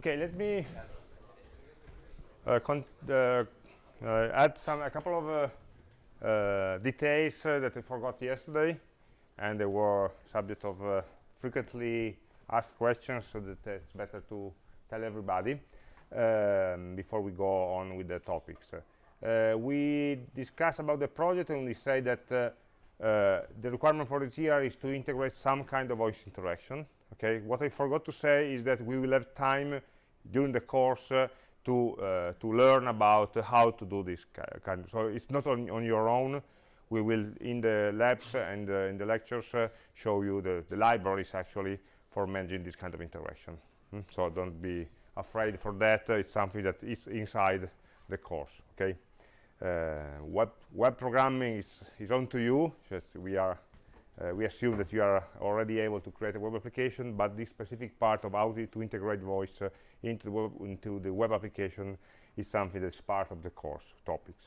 Okay, let me uh, uh, uh, add some a couple of uh, details that I forgot yesterday, and they were subject of frequently asked questions, so that it's better to tell everybody um, before we go on with the topics. Uh, we discussed about the project and we say that uh, uh, the requirement for this year is to integrate some kind of voice interaction okay what i forgot to say is that we will have time during the course uh, to uh, to learn about how to do this kind of, so it's not on, on your own. We will in the labs and uh, in the lectures show you the, the libraries actually for managing this kind of interaction. Mm? so don't be afraid for that. It's something that is inside the course okay? Uh, web web programming is is on to you. Just we are uh, we assume that you are already able to create a web application but this specific part of how to integrate voice uh, into the web into the web application is something that's part of the course topics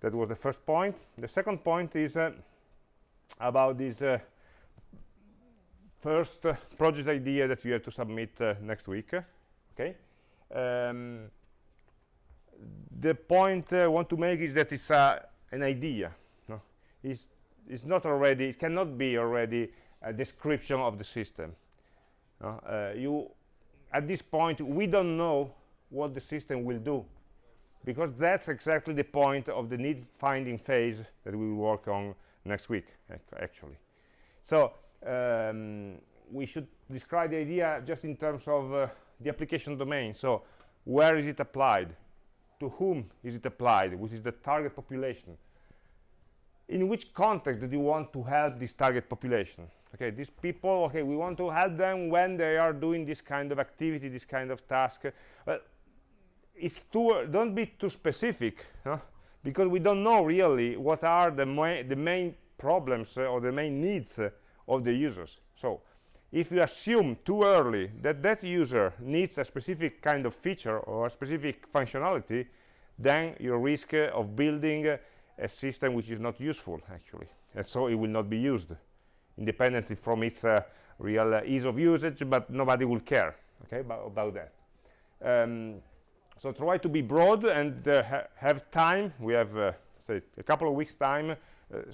that was the first point the second point is uh, about this uh, first uh, project idea that you have to submit uh, next week okay um, the point I want to make is that it's uh, an idea no? it's, it's not already it cannot be already a description of the system no? uh, you at this point we don't know what the system will do because that's exactly the point of the need finding phase that we will work on next week actually. So um, we should describe the idea just in terms of uh, the application domain. So where is it applied? To whom is it applied? Which is the target population? In which context do you want to help this target population okay these people okay we want to help them when they are doing this kind of activity this kind of task. Well it's too don't be too specific huh? because we don't know really what are the, the main problems uh, or the main needs uh, of the users. So if you assume too early that that user needs a specific kind of feature or a specific functionality then you risk uh, of building uh, a system which is not useful actually. And so it will not be used independently from its uh, real uh, ease of usage but nobody will care okay about, that. Um, so try to be broad and uh, ha have time. We have uh, say a couple of weeks time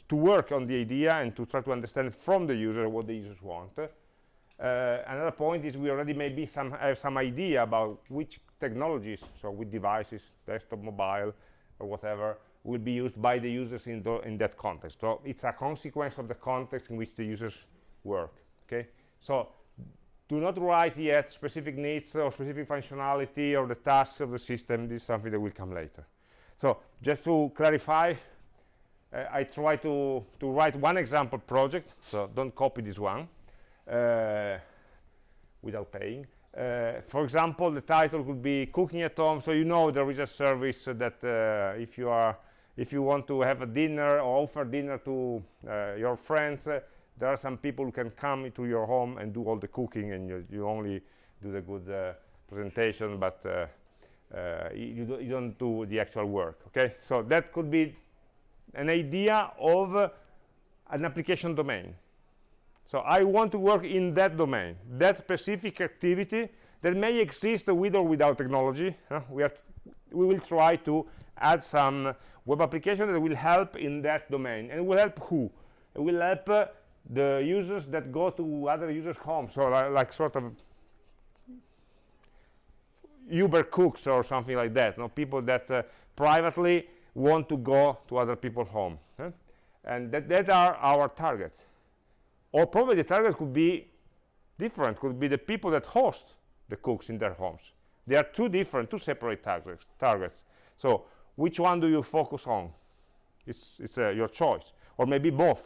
to work on the idea and to try to understand from the user what the users want. Uh, another point is we already maybe some have some idea about which technologies, so with devices, desktop, mobile, or whatever, will be used by the users in, the, in that context. So it's a consequence of the context in which the users work. Okay, so do not write yet specific needs or specific functionality or the tasks of the system. This is something that will come later. So just to clarify, uh, I try to to write one example project. So don't copy this one. Uh, without paying. Uh, for example, the title could be cooking at home. So you know there is a service that uh, if you are if you want to have a dinner or offer dinner to your friends, there are some people who can come to your home and do all the cooking and you, you only do the good uh, presentation but uh, uh, you, do, you, don't do the actual work okay so that could be an idea of an application domain so I want to work in that domain, that specific activity that may exist with or without technology. We, are we will try to add some web application that will help in that domain. And will help who? It will help uh, the users that go to other users' homes, so like, like sort of Uber cooks or something like that. You know, people that uh, privately want to go to other people's home. Huh? And that, that are our targets or probably the target could be different could be the people that host the cooks in their homes they are two different two separate targets targets so which one do you focus on it's, it's uh, your choice or maybe both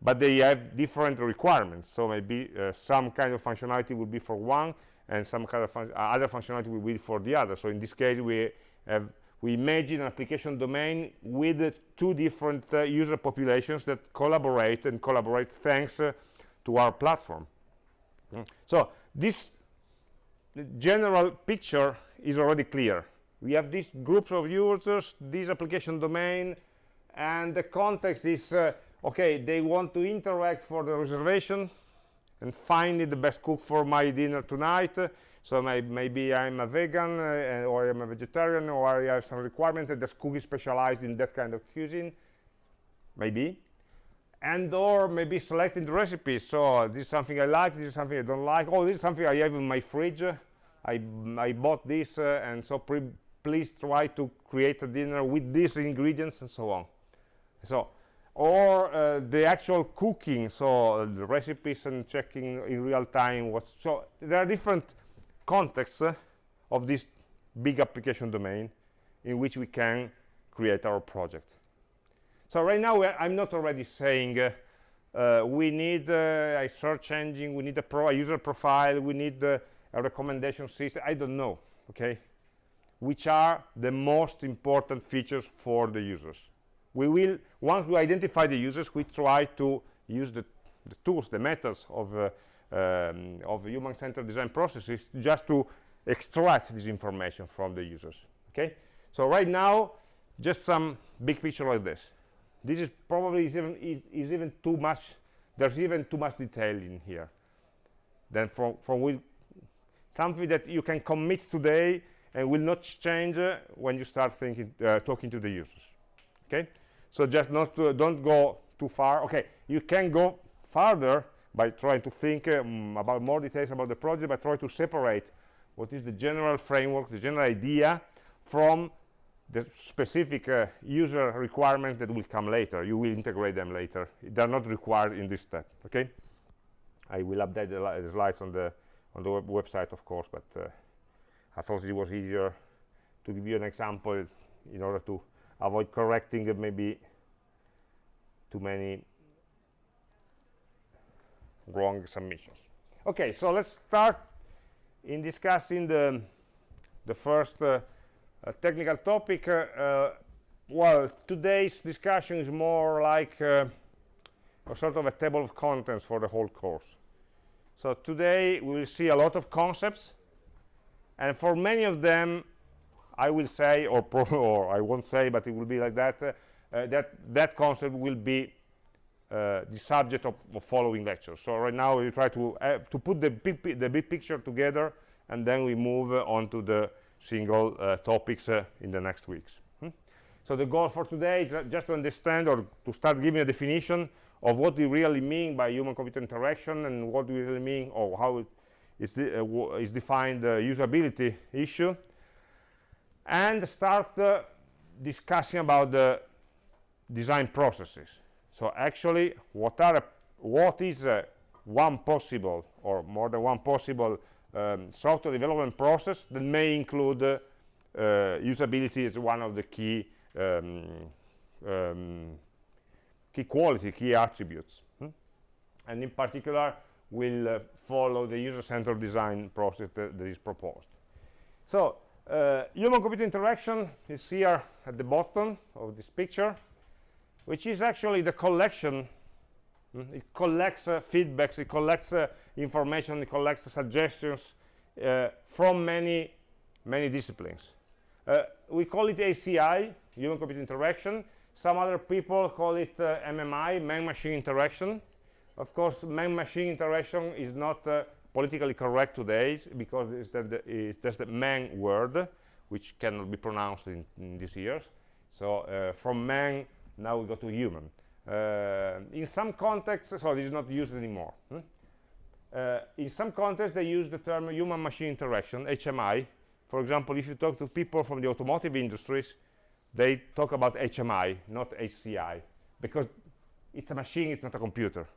but they have different requirements so maybe uh, some kind of functionality will be for one and some kind of fun uh, other functionality will be for the other so in this case we have we imagine an application domain with two different uh, user populations that collaborate and collaborate thanks uh, to our platform. Mm. So this general picture is already clear. We have these groups of users, this application domain, and the context is, uh, okay, they want to interact for the reservation, and finding the best cook for my dinner tonight. So may, maybe I'm a vegan uh, or I'm a vegetarian or I have some requirement that this cook is specialized in that kind of cuisine. Maybe. And or maybe selecting the recipes. So this is something I like, this is something I don't like. Oh, this is something I have in my fridge. I, I bought this uh, and so please try to create a dinner with these ingredients and so on. So or uh, the actual cooking so uh, the recipes and checking in real time what so there are different contexts uh, of this big application domain in which we can create our project. So right now i'm not already saying uh, uh, we need uh, a search engine we need a, pro a user profile we need a recommendation system. I don't know okay which are the most important features for the users. We will once we identify the users we try to use the, the tools the methods of uh, um, of human-centered design processes just to extract this information from the users okay? So right now just some big picture like this. This is probably is even is, is even too much there's even too much detail in here. Then from from with something that you can commit today will not change uh, when you start thinking uh, talking to the users okay? So just not to, don't go too far. Okay you can go farther by trying to think um, about more details about the project but try to separate what is the general framework the general idea from the specific uh, user requirement that will come later. You will integrate them later. They're not required in this step okay? I will update the, the slides on the on the web website of course but uh, i thought it was easier to give you an example in order to avoid correcting maybe too many wrong submissions. Okay so let's start in discussing the the first uh, uh, technical topic. Uh, uh well today's discussion is more like uh, a sort of a table of contents for the whole course. So today we will see a lot of concepts and for many of them I will say or, or I won't say but it will be like that uh, that that concept will be uh, the subject of, of, following lectures. So right now we try to uh, to put the big the big picture together, and then we move uh, on to the single uh, topics uh, in the next weeks. Hmm? So the goal for today is just to understand or to start giving a definition of what we really mean by human-computer interaction and what we really mean or how it is, de uh, is defined the usability issue, and start discussing about the design processes. So actually what are what is uh, one possible or more than one possible um, software development process that may include uh, uh, usability as one of the key um, um, key quality key attributes. Hmm? and in particular we'll uh, follow the user-centered design process that, that is proposed. So uh, human computer interaction is here at the bottom of this picture which is actually the collection. Mm, it collects uh, feedbacks it collects uh, information it collects suggestions uh, from many many disciplines. Uh, we call it HCI human computer interaction. Some other people call it uh, MMI man-machine interaction of course man-machine interaction is not uh, politically correct today because it's, the, it's just a man word which cannot be pronounced in, in these years. So from man now we go to human. Uh, in some contexts so this is not used anymore hmm? uh, in some contexts they use the term human machine interaction HMI for example if you talk to people from the automotive industries they talk about HMI not HCI because it's a machine it's not a computer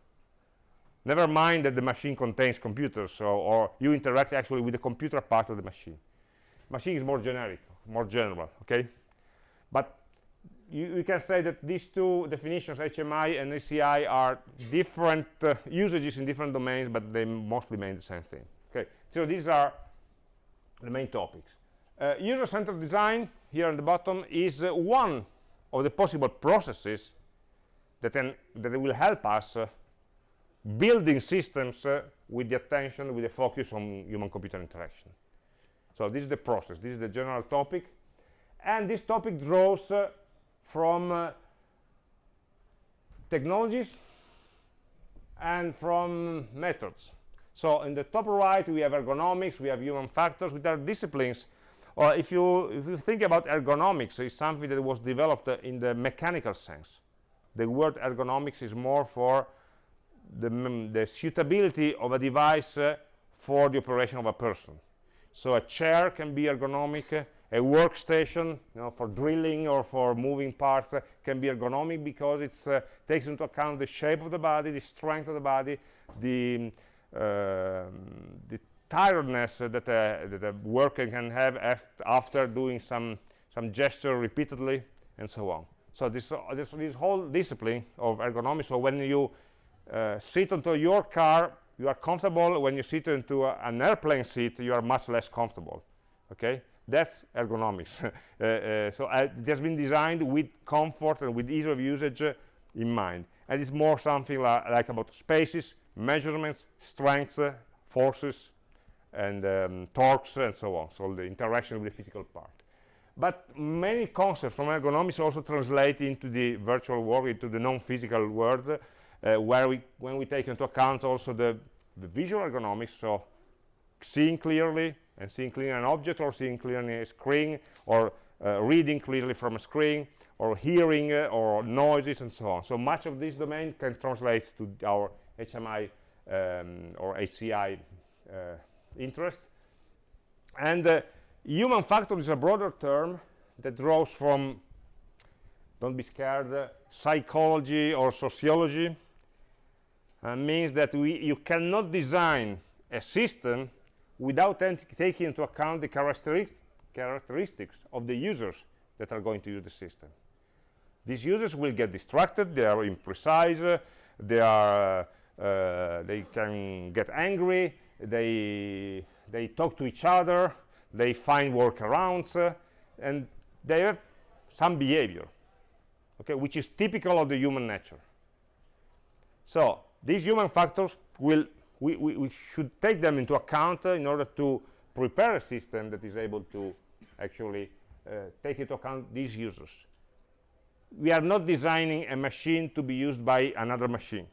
never mind that the machine contains computers so, or you interact actually with the computer part of the machine machine is more generic more general okay but you, you, can say that these two definitions, HMI and HCI, are different uh, usages in different domains, but they mostly mean the same thing. Okay, so these are the main topics. Uh, User-centered design, here at the bottom, is uh, one of the possible processes that, can, that will help us uh, building systems uh, with the attention, with the focus on human-computer interaction. So this is the process, this is the general topic, and this topic draws uh, from uh, technologies and from methods So in the top right, we have ergonomics, we have human factors, which are disciplines. Or if you, if you think about ergonomics, it's something that was developed uh, in the mechanical sense. The word ergonomics is more for the, the suitability of a device uh, for the operation of a person. So a chair can be ergonomic, a workstation you know, for drilling or for moving parts uh, can be ergonomic because it uh, takes into account the shape of the body, the strength of the body, the, uh, the tiredness that, that a worker can have after doing some, some gesture repeatedly and so on. So this, this, this whole discipline of ergonomics, so when you uh, sit onto your car, you are comfortable. When you sit into a, an airplane seat, you are much less comfortable. Okay? That's ergonomics. uh, uh, so uh, it has been designed with comfort and with ease of usage uh, in mind. And it's more something li like about spaces, measurements, strengths, uh, forces, and um, torques, and so on. So the interaction with the physical part. But many concepts from ergonomics also translate into the virtual world, into the non-physical world, where we, when we take into account also the, the visual ergonomics, so seeing clearly, and seeing clearly an object or seeing clearly a screen or uh, reading clearly from a screen or hearing uh, or noises and so on. So much of this domain can translate to our HMI um, or HCI uh, interest. And uh, human factor is a broader term that draws from, don't be scared, uh, psychology or sociology. Means that we, you cannot design a system without taking into account the characteristics of the users that are going to use the system. These users will get distracted, they are imprecise, uh, they, are, uh, they can get angry, they, they talk to each other, they find workarounds, uh, and they have some behavior, okay, which is typical of the human nature. So these human factors will we, we, we, should take them into account uh, in order to prepare a system that is able to actually uh, take into account these users. We are not designing a machine to be used by another machine,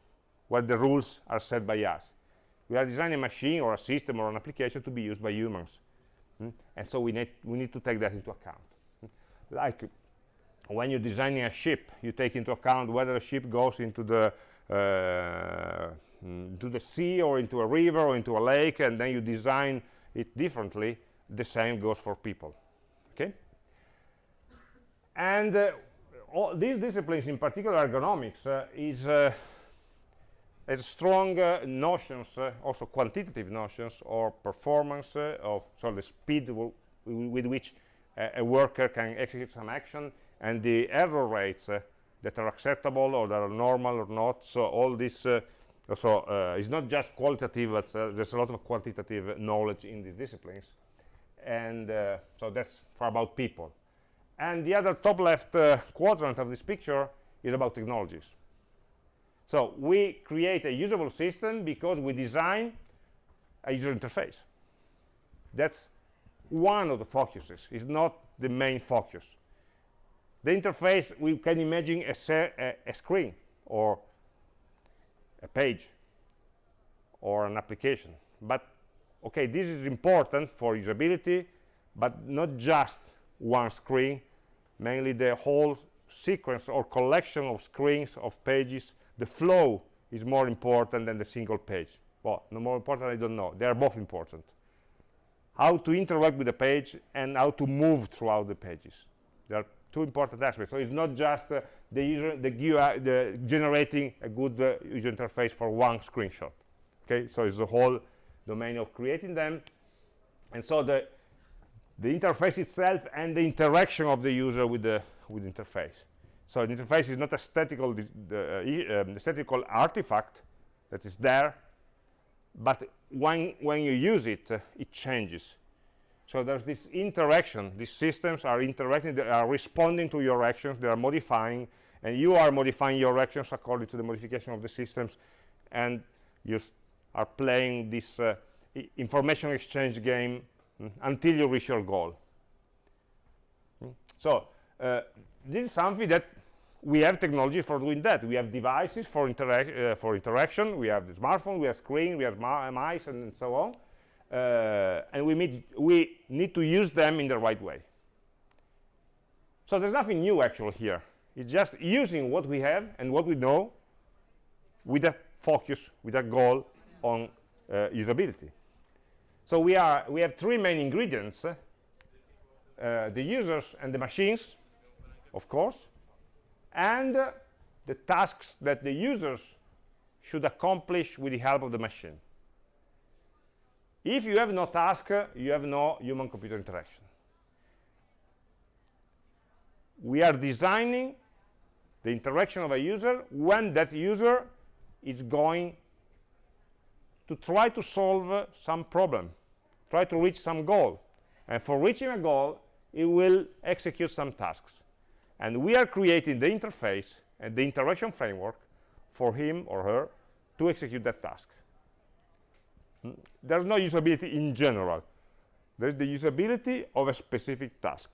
where the rules are set by us. We are designing a machine or a system or an application to be used by humans. Mm? And so we need, we need to take that into account. Mm? Like when you're designing a ship, you take into account whether a ship goes into the uh, mm, to the sea or into a river or into a lake and then you design it differently. The same goes for people okay? And uh, all these disciplines in particular ergonomics uh, is uh, has strong uh, notions uh, also quantitative notions or performance of so the speed with which a worker can execute some action and the error rates that are acceptable or that are normal or not. So all this uh, so uh, it's not just qualitative, but uh, there's a lot of quantitative knowledge in these disciplines. And uh, so that's for about people. And the other top left uh, quadrant of this picture is about technologies. So we create a usable system because we design a user interface. That's one of the focuses. It's not the main focus the interface we can imagine a, a, a, screen or a page or an application. But okay this is important for usability but not just one screen. Mainly the whole sequence or collection of screens of pages the flow is more important than the single page. Well no more important i don't know. They are both important. How to interact with the page and how to move throughout the pages. Are two important aspects. So it's not just uh, the user, the, GUI, the generating a good uh, user interface for one screenshot. Okay, so it's the whole domain of creating them, and so the the interface itself and the interaction of the user with the with the interface. So the interface is not a statical uh, um, statical artifact that is there, but when when you use it, uh, it changes so there's this interaction. These systems are interacting, they are responding to your actions, they are modifying, and you are modifying your actions according to the modification of the systems, and you are playing this uh, information exchange game mm, until you reach your goal. Mm. So uh, this is something that we have technology for doing that. We have devices for, interac uh, for interaction. We have the smartphone, we have screen, we have mice, and, and so on. Uh, and we need, we need to use them in the right way. So there's nothing new actually here. It's just using what we have and what we know with a focus, with a goal on uh, usability. So we, are, we have three main ingredients, uh, the users and the machines, of course, and uh, the tasks that the users should accomplish with the help of the machine. If you have no task, you have no human-computer interaction. We are designing the interaction of a user when that user is going to try to solve some problem, try to reach some goal. And for reaching a goal, it will execute some tasks. And we are creating the interface and the interaction framework for him or her to execute that task. Hmm? There's no usability in general. There's the usability of a specific task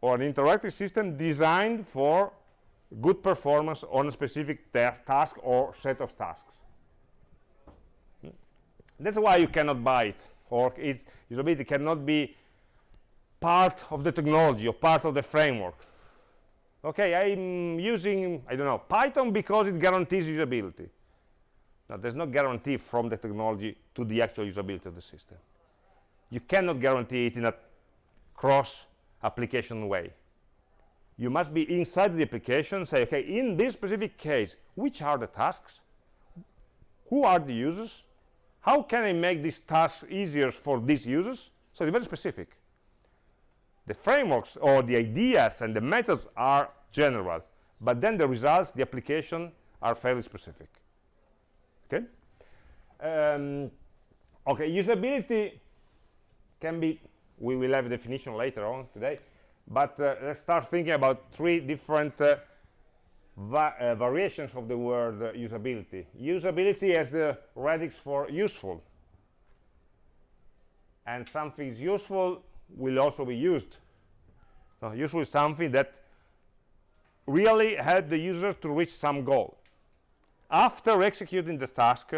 or an interactive system designed for good performance on a specific task or set of tasks. Hmm? That's why you cannot buy it, or its usability cannot be part of the technology or part of the framework. Okay, I'm using, I don't know, Python because it guarantees usability. Now, there's no guarantee from the technology to the actual usability of the system. You cannot guarantee it in a cross-application way. You must be inside the application, and say, okay, in this specific case, which are the tasks? Who are the users? How can I make these tasks easier for these users? So it's very specific the frameworks or the ideas and the methods are general but then the results the application are fairly specific okay um, okay usability can be we will have a definition later on today but uh, let's start thinking about three different uh, va uh, variations of the word uh, usability usability as the radix for useful and something is useful will also be used. So useful is something that really help the user to reach some goal. After executing the task,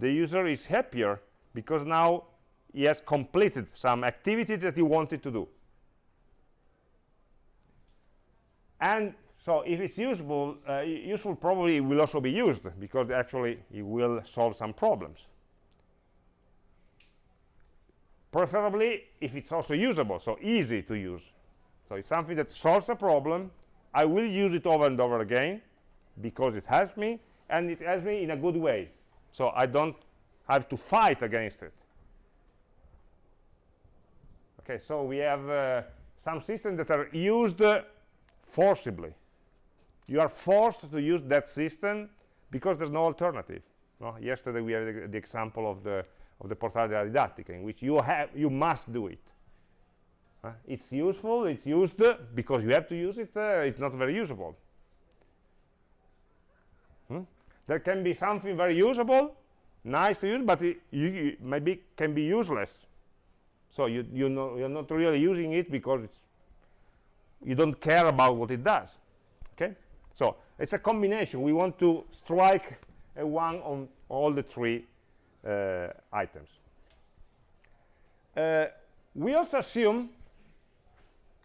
the user is happier because now he has completed some activity that he wanted to do. And so if it's useful, uh, useful probably will also be used because actually it will solve some problems. Preferably if it's also usable so easy to use. So it's something that solves a problem. I will use it over and over again because it helps me and it helps me in a good way. So i don't have to fight against it. Okay so we have uh, some systems that are used uh, forcibly. You are forced to use that system because there's no alternative. No? yesterday we had the, the example of the of the portale della in which you have you must do it. Uh, it's useful it's used uh, because you have to use it uh, it's not very usable. Hmm? There can be something very usable nice to use but it you, maybe can be useless. So you you know you're not really using it because you don't care about what it does okay? So it's a combination. We want to strike a one on all the three uh, items. Uh, we also assume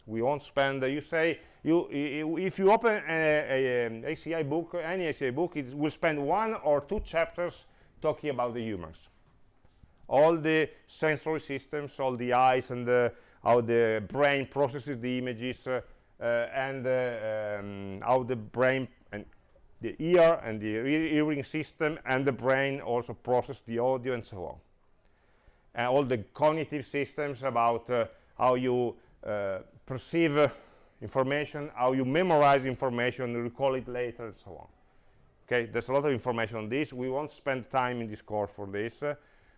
we won't spend you say you if you open a, a, a, HCI book any HCI book it will spend one or two chapters talking about the humans. All the sensory systems all the eyes and the, how the brain processes the images uh, uh, and uh, um, how the brain and the ear and the hearing system and the brain also process the audio and so on. And all the cognitive systems about uh, how you uh, perceive uh, information how you memorize information recall it later and so on. Okay there's a lot of information on this. We won't spend time in this course for this. Uh,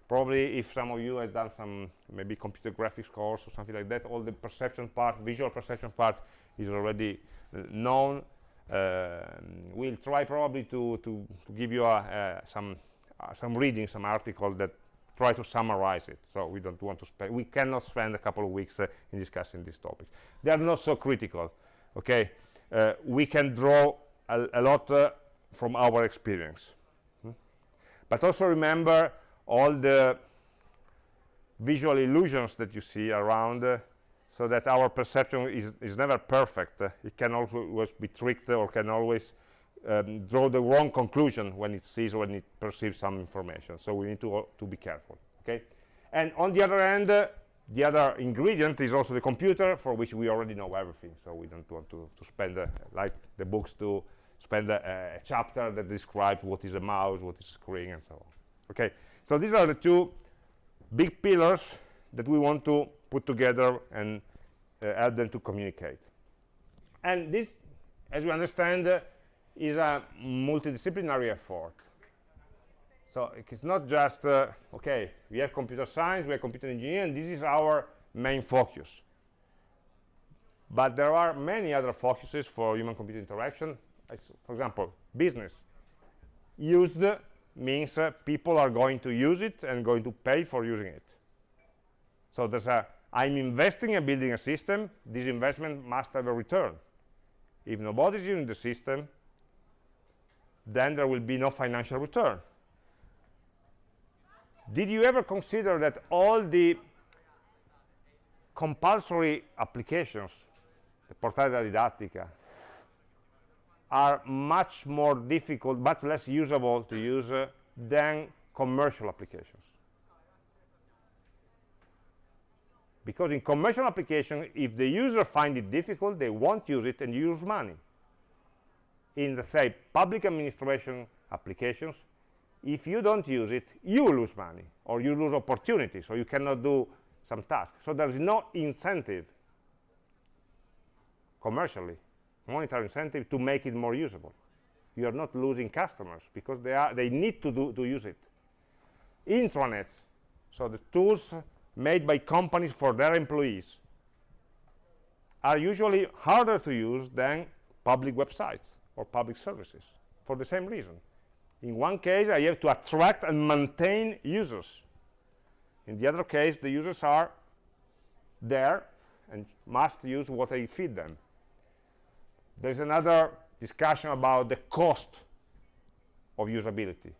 probably if some of you have done some maybe computer graphics course or something like that all the perception part visual perception part is already uh, known. Um, we'll try probably to, to, to give you a, some, uh, some reading, some article that try to summarize it. So we don't want to spend, we cannot spend a couple of weeks uh, in discussing these topics. They are not so critical, okay? uh, we can draw a, a lot uh, from our experience. Hmm? But also remember all the visual illusions that you see around uh, so that our perception is, is never perfect. Uh, it can always be tricked or can always um, draw the wrong conclusion when it sees or when it perceives some information. So we need to, uh, to be careful. Okay. And on the other hand, uh, the other ingredient is also the computer, for which we already know everything. So we don't want to, to spend, uh, like the books, to spend a, a, chapter that describes what is a mouse, what is a screen, and so on. Okay. So these are the two big pillars that we want to put together and uh, help them to communicate. And this, as we understand, uh, is a multidisciplinary effort. So it's not just, uh, okay, we have computer science, we have computer engineering, this is our main focus. But there are many other focuses for human-computer interaction. For example, business. Used means uh, people are going to use it and going to pay for using it. So there's a, I'm investing in building a system, this investment must have a return. If nobody's using the system, then there will be no financial return. Did you ever consider that all the compulsory applications, the portata didattica, are much more difficult, much less usable to use uh, than commercial applications? Because in commercial application, if the user find it difficult, they won't use it and use money. In the, say, public administration applications, if you don't use it, you lose money, or you lose opportunities, or you cannot do some task. So there's no incentive commercially, monetary incentive to make it more usable. You are not losing customers because they, are, they need to, do, to use it. Intranets, so the tools made by companies for their employees, are usually harder to use than public websites or public services for the same reason in one case, I have to attract and maintain users. In the other case, the users are there and must use what I feed them. There's another discussion about the cost of usability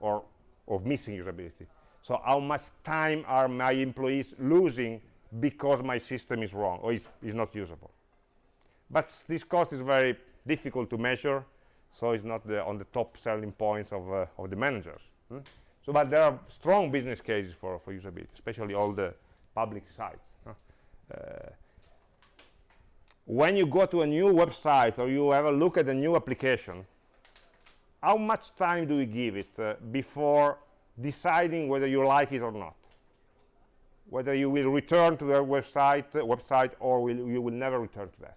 or of missing usability. So how much time are my employees losing because my system is wrong or is, is not usable? But this cost is very difficult to measure so it's not the, on the top selling points of, uh, of the managers. Hmm? So, but there are strong business cases for, for usability, especially all the public sites. Huh? Uh, when you go to a new website or you have a look at a new application, how much time do you give it uh, before deciding whether you like it or not? Whether you will return to the website, uh, website or will, you will never return to that?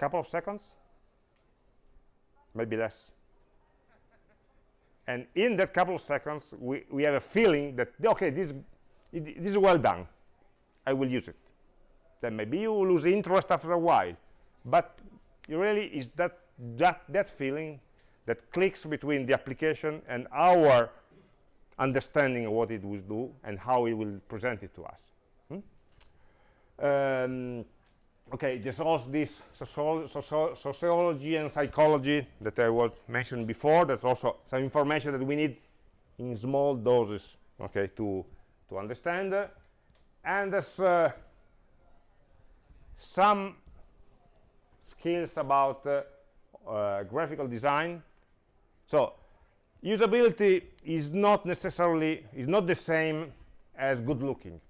Couple of seconds? maybe less. and in that couple of seconds, we, we have a feeling that, okay, this, it, this is well done. I will use it. Then maybe you lose interest after a while. But really is that, that, that feeling that clicks between the application and our understanding of what it will do and how it will present it to us. Hmm? Um, okay, there's also this sociology and psychology that I was mentioned before. There's also some information that we need in small doses, okay, to to understand. And there's uh, some skills about uh, uh, graphical design. So usability is not necessarily is not the same as good looking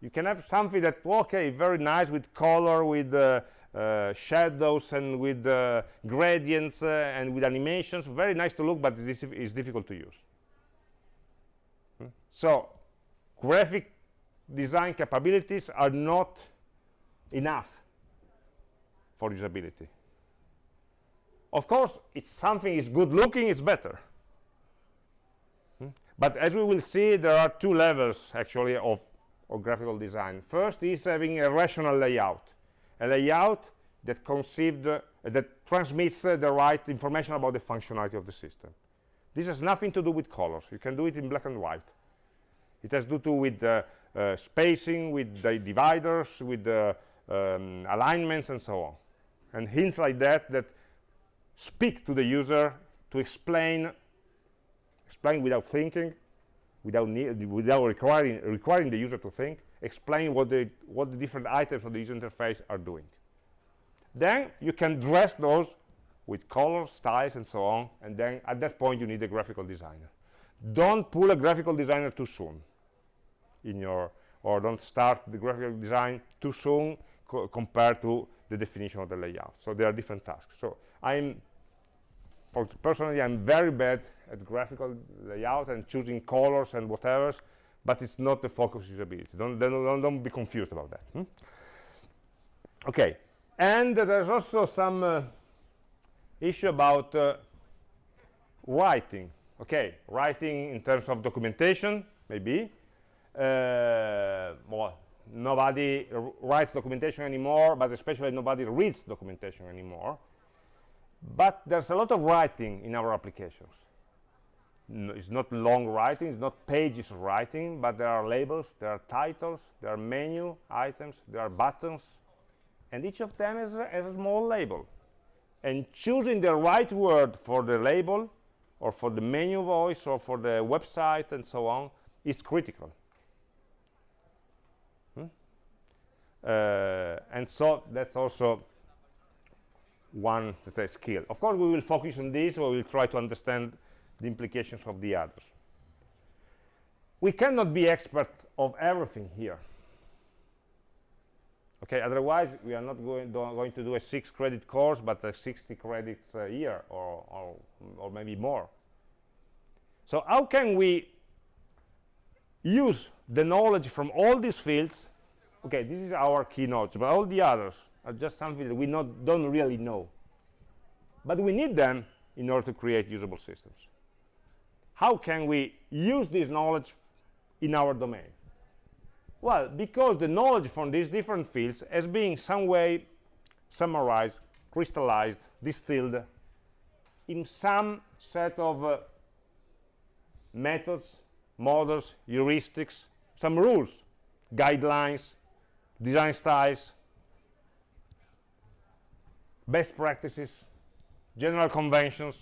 you can have something that okay very nice with color with uh, uh, shadows and with uh, gradients uh, and with animations very nice to look but this is difficult to use hmm? so graphic design capabilities are not enough for usability of course if something is good looking it's better hmm? but as we will see there are two levels actually of or graphical design. First is having a rational layout, a layout that conceived, uh, that transmits uh, the right information about the functionality of the system. This has nothing to do with colors. You can do it in black and white. It has to do with uh, uh spacing, with the dividers, with the um, alignments and so on and hints like that that speak to the user to explain explain without thinking without need, without requiring requiring the user to think explain what the what the different items of the user interface are doing. Then you can dress those with colors styles and so on and then at that point you need a graphical designer. Don't pull a graphical designer too soon in your or don't start the graphical design too soon co compared to the definition of the layout. So there are different tasks. So i'm for personally i'm very bad at graphical layout and choosing colors and whatever but it's not the focus usability. Don't don't, don't be confused about that hmm? okay and there's also some uh, issue about uh, writing. Okay writing in terms of documentation maybe. Uh, well nobody writes documentation anymore but especially nobody reads documentation anymore but there's a lot of writing in our applications. No, it's not long writing it's not pages of writing but there are labels there are titles there are menu items there are buttons. And each of them is a, a small label. And choosing the right word for the label or for the menu voice or for the website and so on is critical. Hmm? uh, and so that's also one say, skill of course we will focus on this we will try to understand the implications of the others. We cannot be expert of everything here. Okay otherwise we are not going, going to do a six credit course but a 60 credits a year or, or, or maybe more. So how can we use the knowledge from all these fields? Okay this is our key knowledge but all the others are just something that we not, don't really know. But we need them in order to create usable systems. How can we use this knowledge in our domain? Well, because the knowledge from these different fields has been some way summarized, crystallized, distilled in some set of uh, methods, models, heuristics, some rules, guidelines, design styles, best practices, general conventions,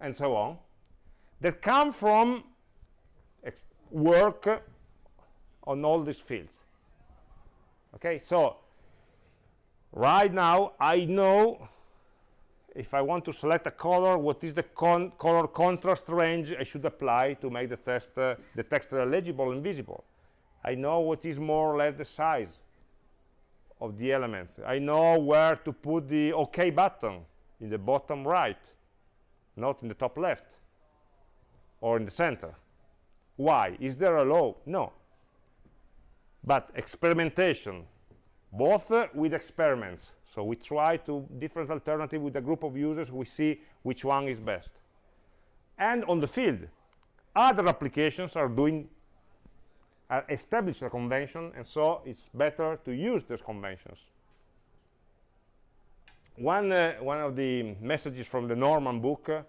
and so on, that come from work on all these fields. Okay so right now I know if I want to select a color what is the con color contrast range I should apply to make the text uh, the text legible and visible. I know what is more or less the size of the element I know where to put the OK button in the bottom right not in the top left or in the center why? Is there a law? No. But experimentation, both uh, with experiments, so we try to different alternative with a group of users, we see which one is best. And on the field, other applications are doing uh, establish a convention, and so it's better to use those conventions. One, uh, one of the messages from the Norman book uh,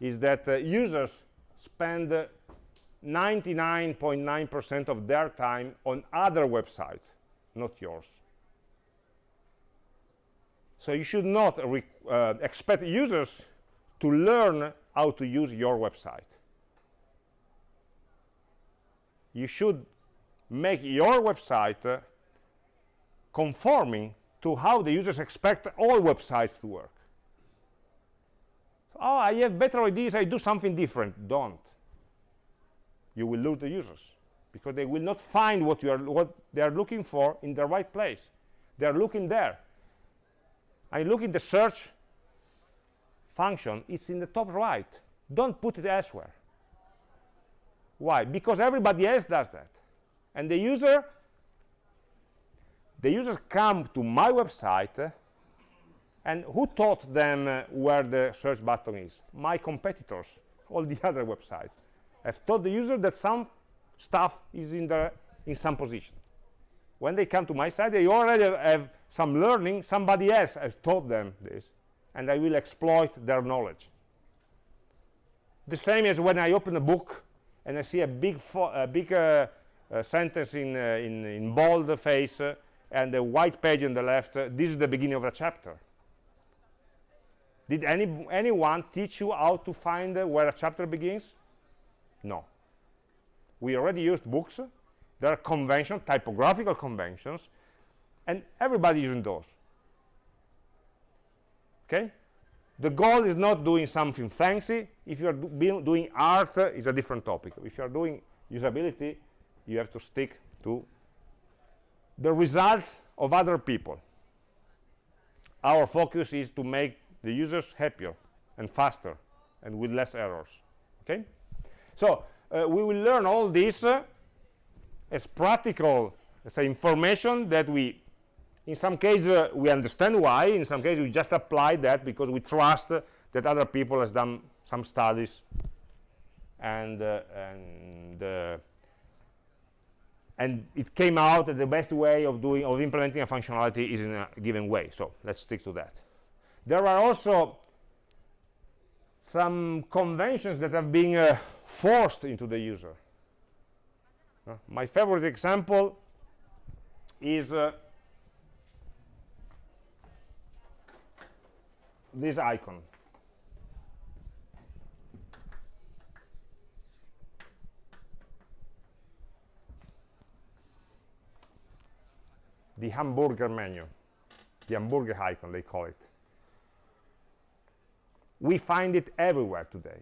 is that uh, users spend 99.9% .9 of their time on other websites, not yours. So you should not uh, expect users to learn how to use your website. You should make your website uh, conforming to how the users expect all websites to work. Oh, I have better ideas, I do something different. Don't. You will lose the users because they will not find what you are what they are looking for in the right place. They are looking there. I look in the search function it's in the top right. Don't put it elsewhere. Why? Because everybody else does that and the user the users come to my website uh, and who taught them uh, where the search button is my competitors all the other websites I've told the user that some stuff is in the in some position. When they come to my site, they already have some learning. Somebody else has taught them this, and I will exploit their knowledge. The same as when I open a book and I see a big, a big uh, a sentence in, uh, in, in bold face uh, and a white page on the left, uh, this is the beginning of a chapter. Did any, anyone teach you how to find uh, where a chapter begins? No. We already used books. There are conventions, typographical conventions, and everybody using those. Okay? The goal is not doing something fancy. If you're do doing art, uh, it's a different topic. If you're doing usability, you have to stick to the results of other people. Our focus is to make the users happier and faster and with less errors. Okay? So uh, we will learn all this uh, as practical say, information that we in some cases uh, we understand why in some cases we just apply that because we trust that other people has done some studies and uh, and uh, and it came out that the best way of doing of implementing a functionality is in a given way. So let's stick to that. There are also some conventions that have been uh, forced into the user. Uh, my favorite example is uh, this icon. The hamburger menu, the hamburger icon, they call it. We find it everywhere today.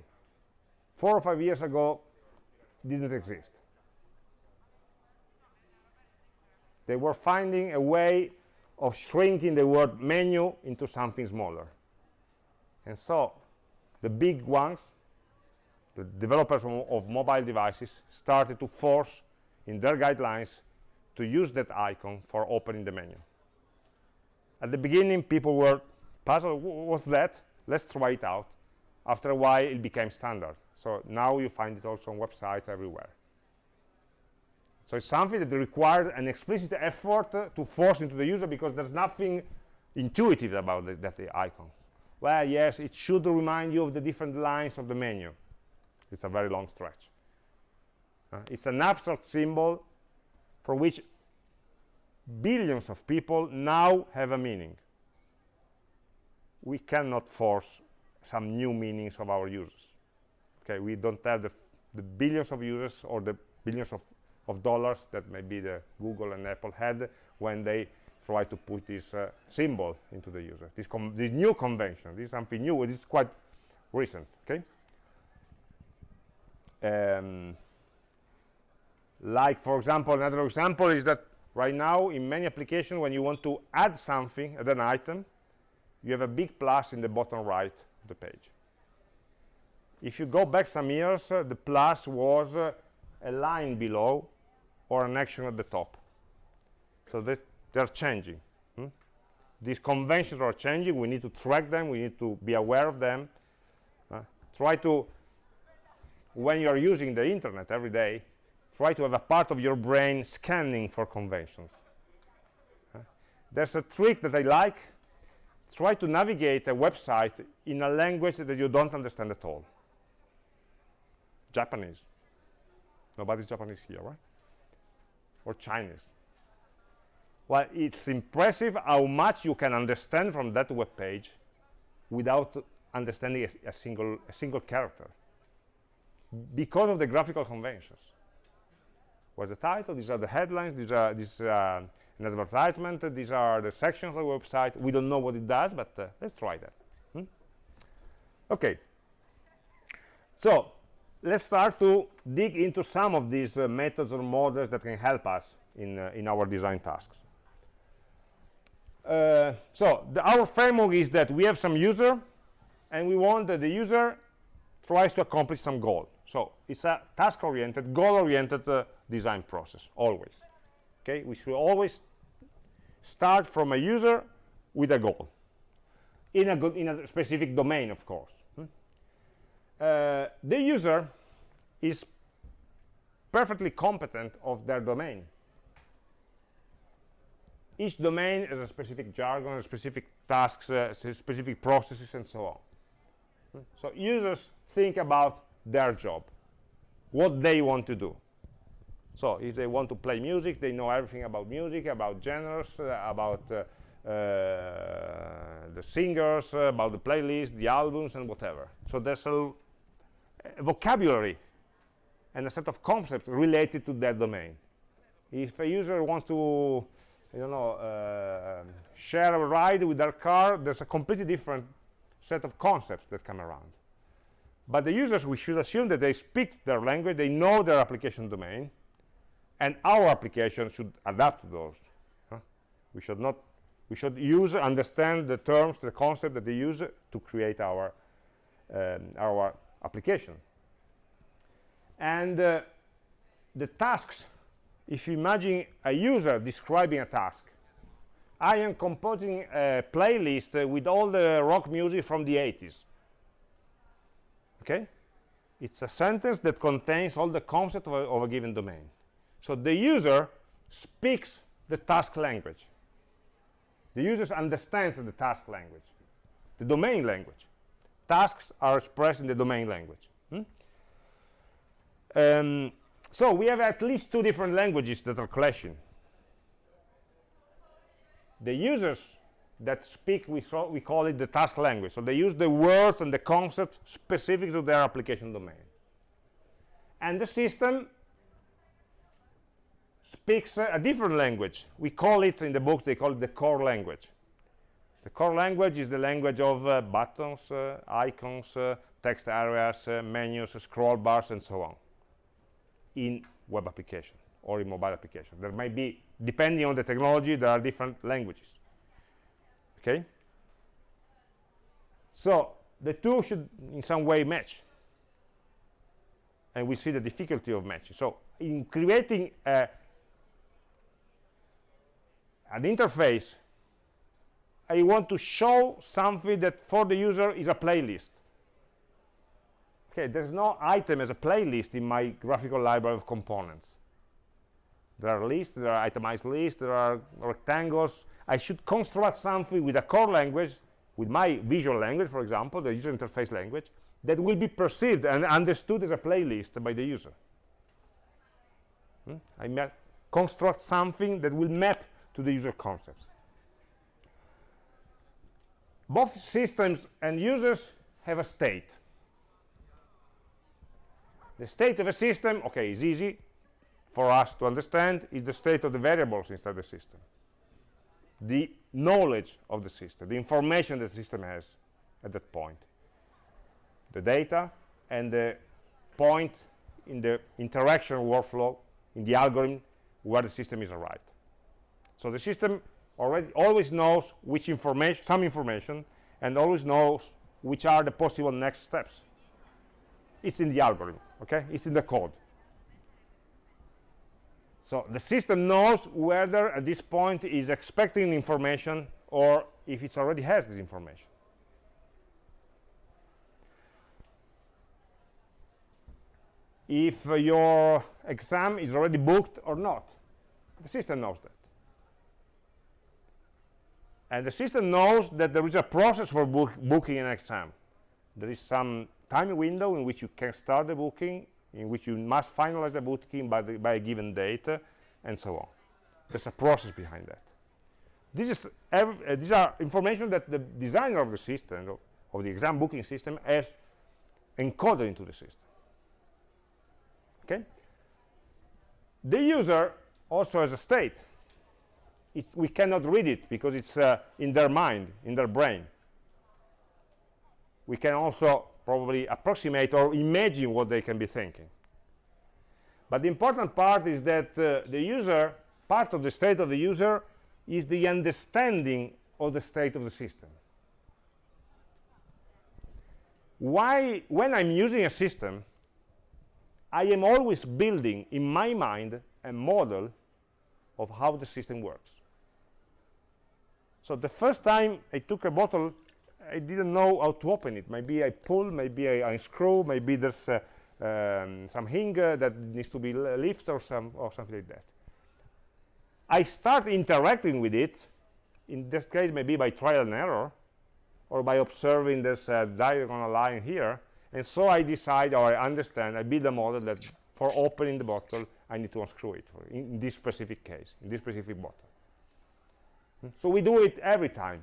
Four or five years ago, didn't exist. They were finding a way of shrinking the word menu into something smaller. And so the big ones, the developers of mobile devices, started to force in their guidelines to use that icon for opening the menu. At the beginning, people were puzzled, what's that? Let's try it out. After a while, it became standard. So now you find it also on websites everywhere. So it's something that required an explicit effort uh, to force into the user because there's nothing intuitive about the, that icon well yes it should remind you of the different lines of the menu it's a very long stretch uh, it's an abstract symbol for which billions of people now have a meaning we cannot force some new meanings of our users okay we don't have the, the billions of users or the billions of, of dollars that maybe the google and apple had when they try to put this uh, symbol into the user. This, this, new convention, this is something new, it is quite recent, okay? Um, like, for example, another example is that right now in many applications, when you want to add something, add an item, you have a big plus in the bottom right of the page. If you go back some years, uh, the plus was uh, a line below or an action at the top. So that they're changing. Hmm? These conventions are changing. We need to track them. We need to be aware of them. Uh, try to, when you're using the internet every day, try to have a part of your brain scanning for conventions. Uh, there's a trick that I like. Try to navigate a website in a language that you don't understand at all. Japanese. Nobody's Japanese here, right? Or Chinese well, it's impressive how much you can understand from that web page without understanding a, a, single, a single character because of the graphical conventions. What's the title? These are the headlines. These are this uh, an advertisement. These are the sections of the website. We don't know what it does, but uh, let's try that. Hmm? Okay. So let's start to dig into some of these uh, methods or models that can help us in, uh, in our design tasks. Uh, so the, our framework is that we have some user and we want that the user tries to accomplish some goal so it's a task oriented goal oriented uh, design process always okay we should always start from a user with a goal in a good in a specific domain of course hmm? uh, the user is perfectly competent of their domain each domain has a specific jargon, specific tasks, uh, specific processes, and so on. So users think about their job, what they want to do. So if they want to play music, they know everything about music, about genres, uh, about uh, uh, the singers, about the playlist, the albums, and whatever. So there's a, a vocabulary and a set of concepts related to that domain. If a user wants to, don't know, uh, share a ride with their car, there's a completely different set of concepts that come around. But the users, we should assume that they speak their language, they know their application domain, and our application should adapt to those. Huh? We should not, we should use, understand the terms, the concept that they use to create our, um, our application. And uh, the tasks, if you imagine a user describing a task, I am composing a playlist uh, with all the rock music from the 80s. Okay? It's a sentence that contains all the concepts of, of a given domain. So the user speaks the task language. The user understands the task language, the domain language. Tasks are expressed in the domain language. Hmm? Um, so we have at least two different languages that are clashing. The users that speak, we, so we call it the task language. So they use the words and the concepts specific to their application domain. And the system speaks a different language. We call it, in the book, they call it the core language. The core language is the language of uh, buttons, uh, icons, uh, text areas, uh, menus, scroll bars, and so on in web application or in mobile application. There might be, depending on the technology, there are different languages. Okay? So the two should in some way match. And we see the difficulty of matching. So in creating a, an interface, I want to show something that for the user is a playlist. Okay, there's no item as a playlist in my graphical library of components. There are lists, there are itemized lists, there are rectangles. I should construct something with a core language, with my visual language, for example, the user interface language, that will be perceived and understood as a playlist by the user. Hmm? I construct something that will map to the user concepts. Both systems and users have a state. The state of a system, okay, is easy for us to understand, is the state of the variables inside the system. The knowledge of the system, the information that the system has at that point. The data and the point in the interaction workflow, in the algorithm, where the system is arrived. So the system already always knows which information, some information, and always knows which are the possible next steps. It's in the algorithm okay? It's in the code. So the system knows whether at this point is expecting information or if it already has this information. If uh, your exam is already booked or not the system knows that and the system knows that there is a process for book booking an exam there is some time window in which you can start the booking, in which you must finalize the booking by, the, by a given date, and so on. There's a process behind that. This is uh, these are information that the designer of the system, of, of the exam booking system, has encoded into the system. Okay. The user also has a state. It's, we cannot read it because it's uh, in their mind, in their brain. We can also probably approximate or imagine what they can be thinking. But the important part is that uh, the user, part of the state of the user, is the understanding of the state of the system. Why, when I'm using a system, I am always building in my mind a model of how the system works. So the first time I took a bottle I didn't know how to open it. Maybe I pull, maybe I unscrew, maybe there's uh, um, some hinge that needs to be lifted or, some, or something like that. I start interacting with it, in this case maybe by trial and error, or by observing this uh, diagonal line here, and so I decide or I understand, I build a model that for opening the bottle I need to unscrew it in, this specific case in this specific bottle? So we do it every time.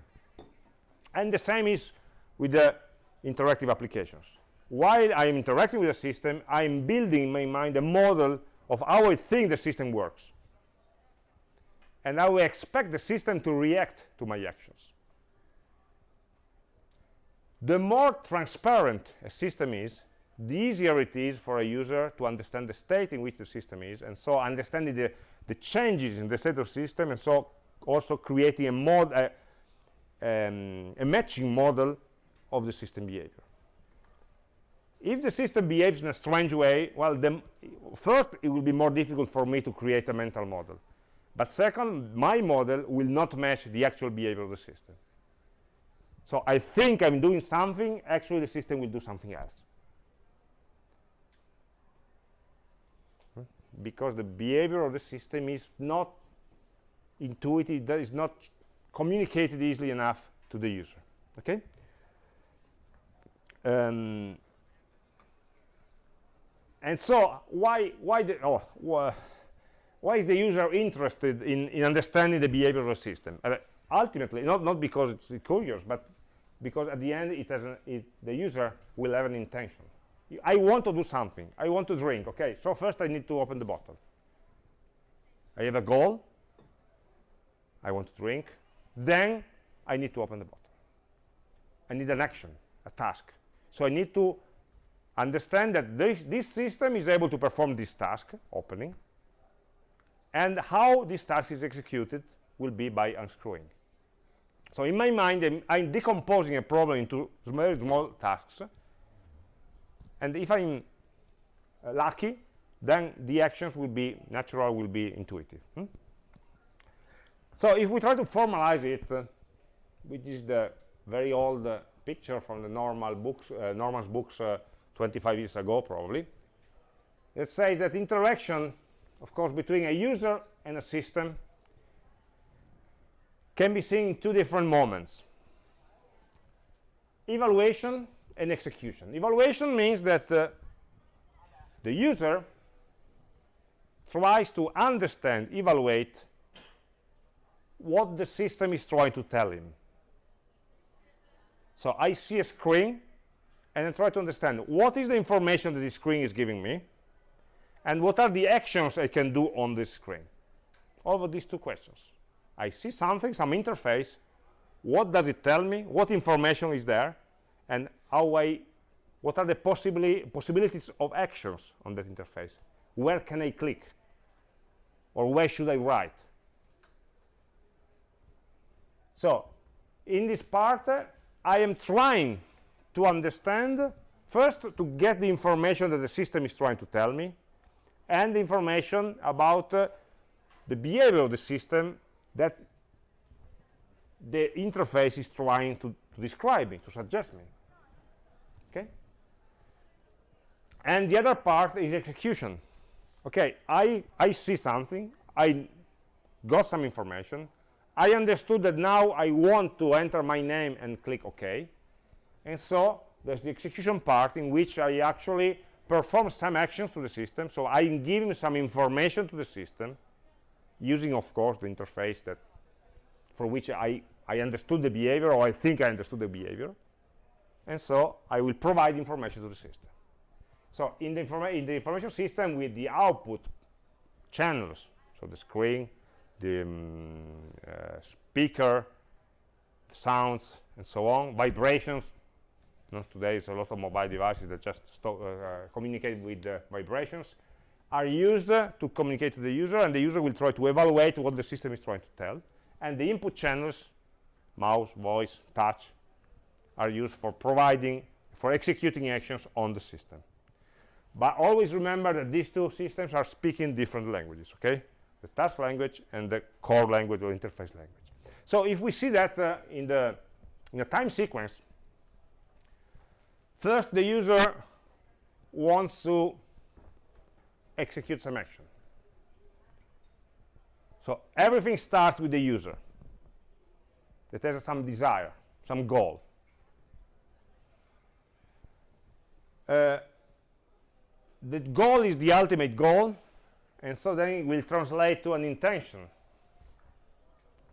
And the same is with the interactive applications. While I'm interacting with the system I'm building in my mind a model of how I think the system works and how I expect the system to react to my actions. The more transparent a system is the easier it is for a user to understand the state in which the system is and so understanding the, the changes in the state of the system and so also creating a mod um, a matching model of the system behavior. If the system behaves in a strange way well then first it will be more difficult for me to create a mental model. But second my model will not match the actual behavior of the system. So I think I'm doing something, actually the system will do something else. Because the behavior of the system is not intuitive, that is not communicated easily enough to the user. Okay? Um, and so why why the oh wh why is the user interested in in understanding the behavior of the system? Uh, ultimately not not because it's curious but because at the end it has an, it, the user will have an intention. I want to do something. I want to drink okay? So first I need to open the bottle. I have a goal I want to drink then I need to open the bottle I need an action a task so I need to understand that this, this system is able to perform this task opening and how this task is executed will be by unscrewing so in my mind, I'm, I'm decomposing a problem into very small tasks. And if I'm uh, lucky, then the actions will be natural, will be intuitive. Hmm? So if we try to formalize it, which is the very old uh, picture from the normal books, uh, Norman's books uh, 25 years ago, probably, let's say that interaction, of course, between a user and a system can be seen in two different moments. Evaluation and execution. Evaluation means that uh, the user tries to understand evaluate what the system is trying to tell him so i see a screen and I try to understand what is the information that the screen is giving me and what are the actions I can do on this screen over these two questions I see something, some interface. What does it tell me? What information is there? And how I, what are the possibly, possibilities of actions on that interface? Where can I click? Or where should I write? So in this part, uh, I am trying to understand, first to get the information that the system is trying to tell me, and the information about uh, the behavior of the system that the interface is trying to, to describe me, to suggest me. Okay? And the other part is execution. Okay, I, I see something, I got some information, I understood that now I want to enter my name and click OK. And so there's the execution part in which I actually perform some actions to the system. So I'm giving some information to the system using, of course, the interface that for which I, I understood the behavior or I think I understood the behavior. And so I will provide information to the system. So in the, in the information system with the output channels, so the screen, the um, uh, speaker, sounds, and so on, vibrations. Not today, it's a lot of mobile devices that just uh, communicate with the vibrations are used uh, to communicate to the user and the user will try to evaluate what the system is trying to tell. And the input channels mouse voice touch are used for providing for executing actions on the system. But always remember that these two systems are speaking different languages okay the task language and the core language or interface language so if we see that uh, in the in a time sequence first the user wants to execute some action. So everything starts with the user that has some desire, some goal. Uh, the goal is the ultimate goal and so then it will translate to an intention.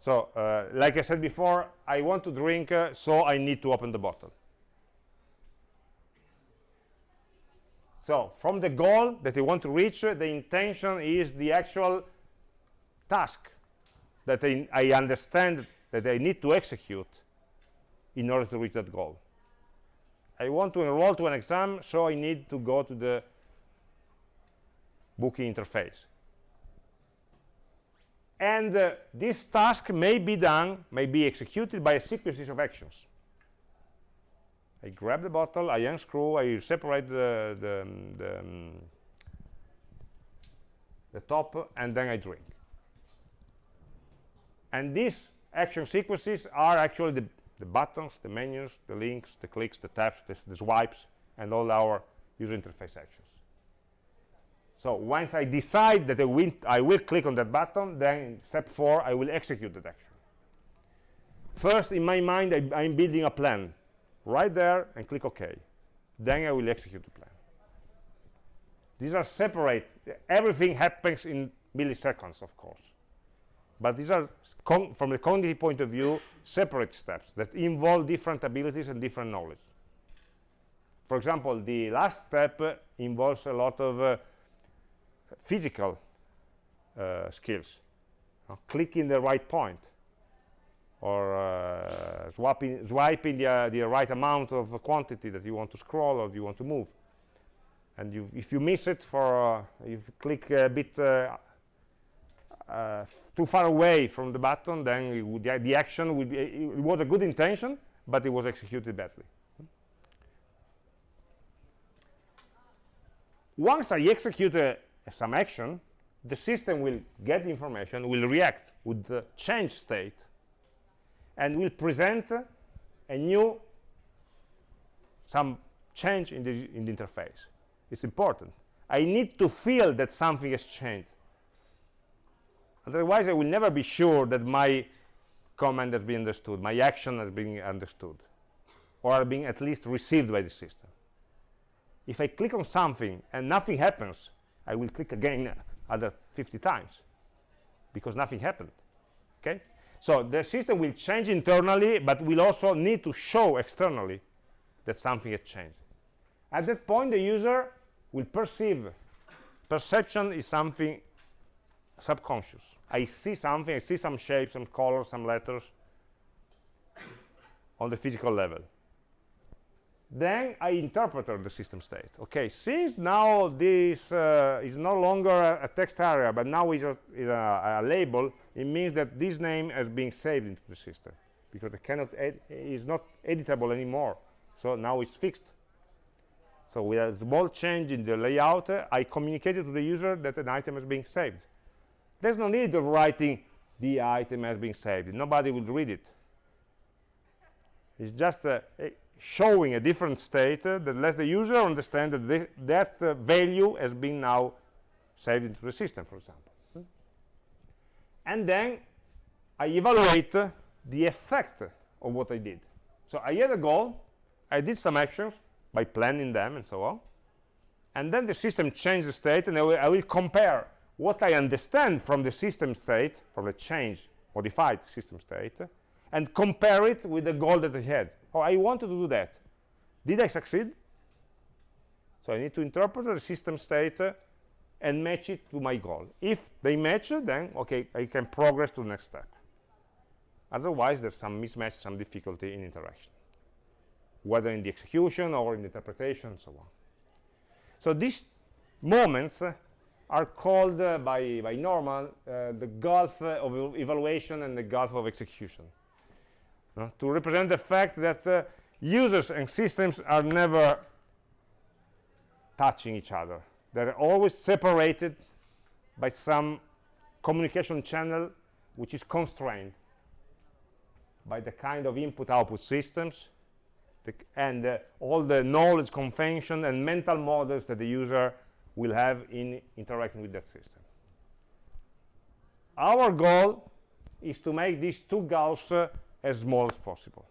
So uh, like I said before I want to drink uh, so I need to open the bottle. So from the goal that I want to reach uh, the intention is the actual task that I, I understand that I need to execute in order to reach that goal. I want to enroll to an exam so I need to go to the booking interface. And uh, this task may be done may be executed by a sequence of actions. I grab the bottle I unscrew I separate the the, the, um, the top and then I drink. And these action sequences are actually the, the buttons the menus the links the clicks the taps the, the swipes and all our user interface actions so once I decide that I will, I will click on that button, then step four, I will execute that action. First, in my mind, I, am building a plan right there and click OK. Then I will execute the plan. These are separate. Everything happens in milliseconds, of course. But these are, from the cognitive point of view, separate steps that involve different abilities and different knowledge. For example, the last step uh, involves a lot of uh, physical uh, skills. Uh, clicking the right point or uh, swapping, swiping the, uh, the right amount of quantity that you want to scroll or you want to move. And you, if you miss it for uh, if you click a bit uh, too far away from the button then would, the, the, action would be it was a good intention but it was executed badly. Once I execute a, some action, the system will get the information, will react with the change state, and will present a new, some change in the, in the interface. It's important. I need to feel that something has changed. Otherwise, I will never be sure that my command has been understood, my action has been understood, or being at least received by the system. If I click on something and nothing happens, I will click again other 50 times because nothing happened okay? So the system will change internally but will also need to show externally that something has changed. At that point the user will perceive perception is something subconscious. I see something I see some shapes some colors some letters on the physical level then I interpreted the system state. Okay, since now this uh, is no longer a, a, text area, but now is, a, is a, a, label, it means that this name has been saved into the system because it cannot is not editable anymore. So now it's fixed. So with a small change in the layout, uh, I communicated to the user that an item is being saved. There's no need of writing the item has been saved. Nobody will read it. It's just a, a showing a different state uh, that lets the user understand that that uh, value has been now saved into the system, for example. Hmm? And then I evaluate uh, the effect of what I did. So I had a goal, I did some actions by planning them and so on, and then the system changed the state, and I will, I will compare what I understand from the system state, from the change, modified system state, and compare it with the goal that I had. Oh, I wanted to do that. Did I succeed? So I need to interpret the system state uh, and match it to my goal. If they match, then okay, I can progress to the next step. Otherwise, there's some mismatch, some difficulty in interaction, whether in the execution or in the interpretation, and so on. So these moments uh, are called uh, by, by Norman uh, the gulf uh, of evaluation and the gulf of execution to represent the fact that uh, users and systems are never touching each other. They're always separated by some communication channel which is constrained by the kind of input-output systems and uh, all the knowledge convention and mental models that the user will have in interacting with that system. Our goal is to make these two gulfs uh, as small as possible.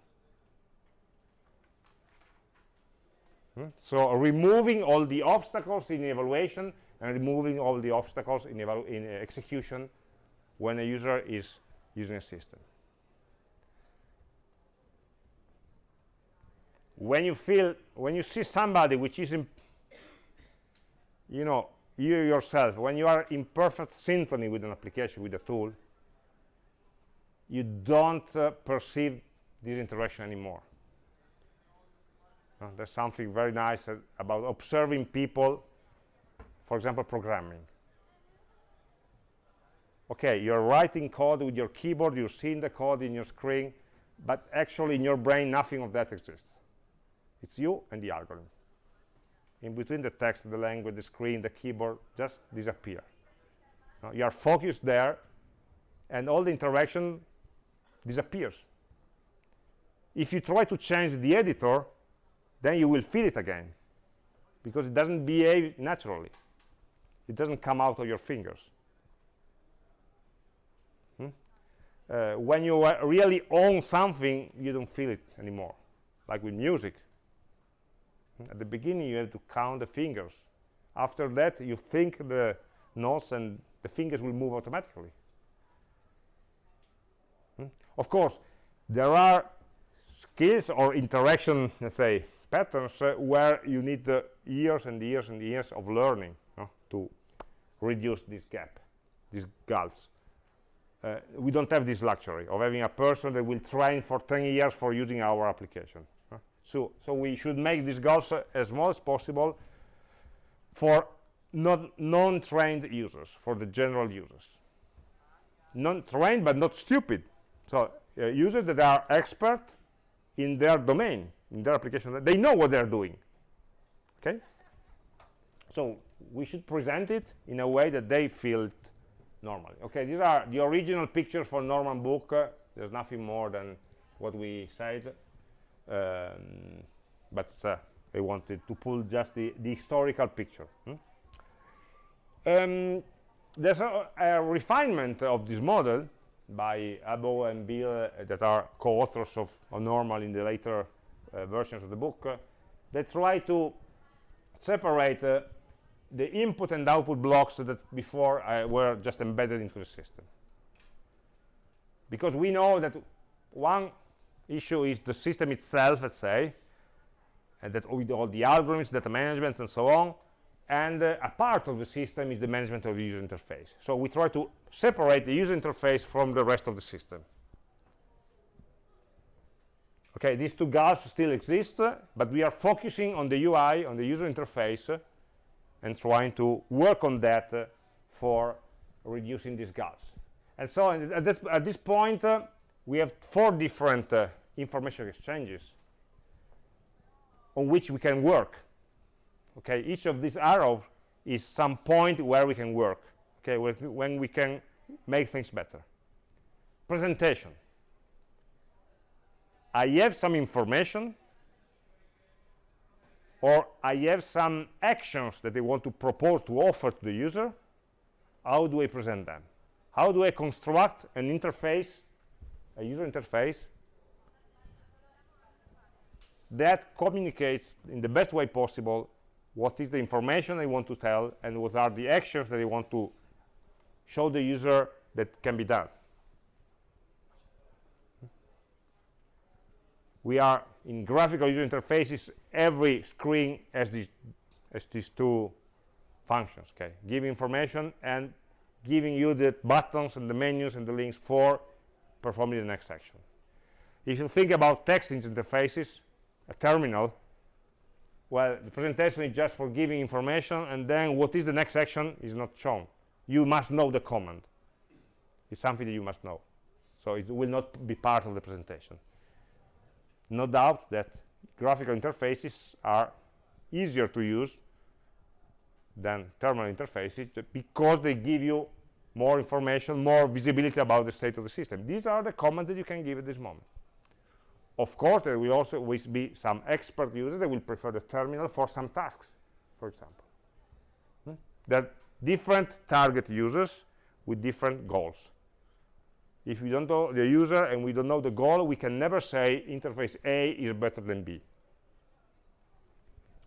Hmm? So removing all the obstacles in evaluation and removing all the obstacles in, in execution when a user is using a system. When you feel, when you see somebody which is, you know, you yourself, when you are in perfect synchrony with an application, with a tool, you don't uh, perceive this interaction anymore. Uh, there's something very nice uh, about observing people, for example, programming. Okay, you're writing code with your keyboard, you're seeing the code in your screen, but actually in your brain, nothing of that exists. It's you and the algorithm in between the text, the language, the screen, the keyboard just disappear. Uh, you are focused there, and all the interaction disappears. If you try to change the editor, then you will feel it again, because it doesn't behave naturally. It doesn't come out of your fingers. Hmm? Uh, when you really own something, you don't feel it anymore, like with music at the beginning you have to count the fingers after that you think the notes and the fingers will move automatically hmm? Of course there are skills or interaction let's say patterns uh, where you need uh, years and years and years of learning to reduce this gap these gulfs uh, we don't have this luxury of having a person that will train for 10 years for using our application so, so we should make these goals uh, as small as possible for not non-trained users, for the general users. Non-trained but not stupid. So uh, users that are expert in their domain, in their application, they know what they're doing. Okay? So we should present it in a way that they feel normally. Okay, these are the original pictures for Norman book. Uh, there's nothing more than what we said um, but uh, I wanted to pull just the, the historical picture. Hmm? Um, there's a, a, refinement of this model by Abowd and Beale uh, that are co-authors of, of, Normal in the later uh, versions of the book. Uh, they try to separate the input and output blocks that before were just embedded into the system. Because we know that one issue is the system itself, let's say, and that with all the algorithms, data management, and so on. And uh, a part of the system is the management of the user interface. So we try to separate the user interface from the rest of the system. Okay, these two gulfs still exist, uh, but we are focusing on the UI, on the user interface, uh, and trying to work on that for reducing these gulfs. And so at this, at this point, we have four different uh, information exchanges on which we can work okay each of these arrows is some point where we can work okay when we can make things better. Presentation. I have some information or I have some actions that I want to propose to offer to the user. How do I present them? How do I construct an interface a user interface that communicates in the best way possible what is the information I want to tell and what are the actions that I want to show the user that can be done. We are in graphical user interfaces, every screen has these, has these two functions, okay? Give information and giving you the buttons and the menus and the links for performing the next action. If you think about text interfaces, a terminal, well, the presentation is just for giving information, and then what is the next action is not shown. You must know the command. It's something that you must know. So it will not be part of the presentation. No doubt that graphical interfaces are easier to use than terminal interfaces because they give you more information, more visibility about the state of the system. These are the comments that you can give at this moment. Of course, there will also always be some expert users that will prefer the terminal for some tasks, for example. Hmm? There are different target users with different goals. If we don't know the user and we don't know the goal, we can never say interface A is better than B.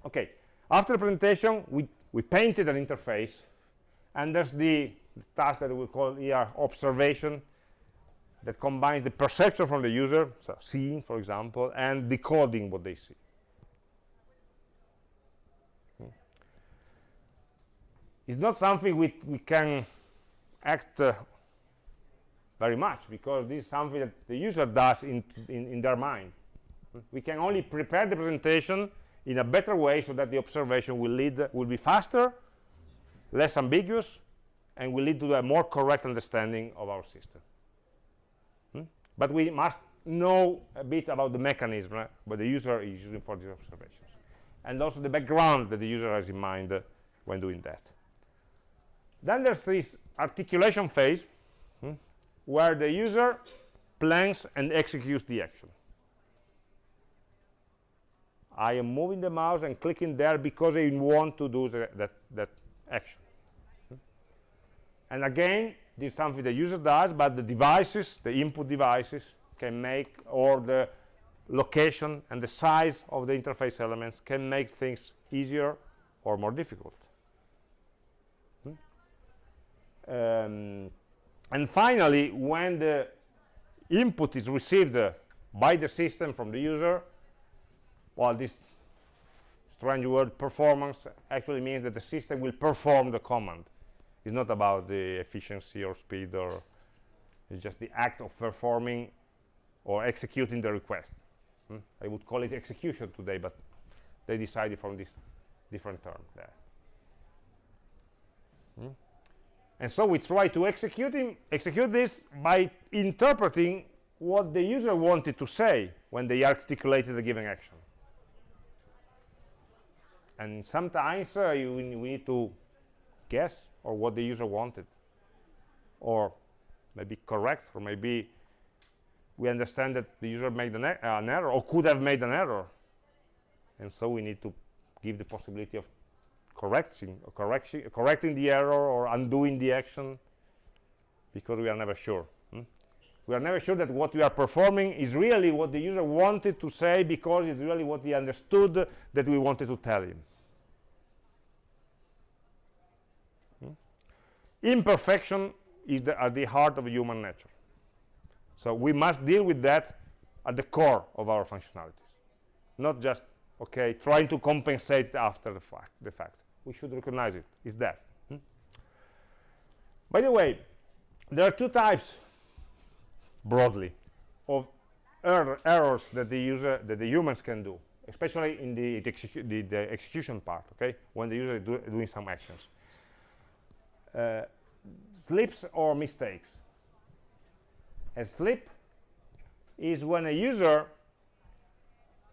okay after the presentation we we painted an interface and there's the, the task that we call here observation that combines the perception from the user so seeing for example and decoding what they see hmm. it's not something we, we can act uh, very much because this is something that the user does in, in, in their mind we can only prepare the presentation in a better way so that the observation will lead will be faster less ambiguous and will lead to a more correct understanding of our system? But we must know a bit about the mechanism uh, what the user is using for these observations. And also the background that the user has in mind uh, when doing that. Then there's this articulation phase hmm, where the user plans and executes the action. I am moving the mouse and clicking there because I want to do the, that, that action. And again, this is something the user does, but the devices, the input devices, can make, or the location and the size of the interface elements can make things easier or more difficult. Hmm? Um, and finally, when the input is received uh, by the system from the user, well this strange word performance actually means that the system will perform the command it's not about the efficiency or speed or it's just the act of performing or executing the request hmm? I would call it execution today but they decided from this different term there hmm? and so we try to execute, execute this by interpreting what the user wanted to say when they articulated a given action and sometimes uh, you, we need to guess or what the user wanted. Or maybe correct or maybe we understand that the user made an, er an, error or could have made an error. And so we need to give the possibility of correcting or correction, correcting the error or undoing the action because we are never sure hmm? we are never sure that what we are performing is really what the user wanted to say because it's really what he understood that we wanted to tell him imperfection is the, at the heart of human nature. So we must deal with that at the core of our functionalities. Not just okay trying to compensate after the fact the fact. We should recognize it. Is that. Hmm? by the way there are two types broadly of er errors that the user that the humans can do especially in the, the, execu the, the execution part okay? When the user is do, doing some actions uh, slips or mistakes. A slip is when a user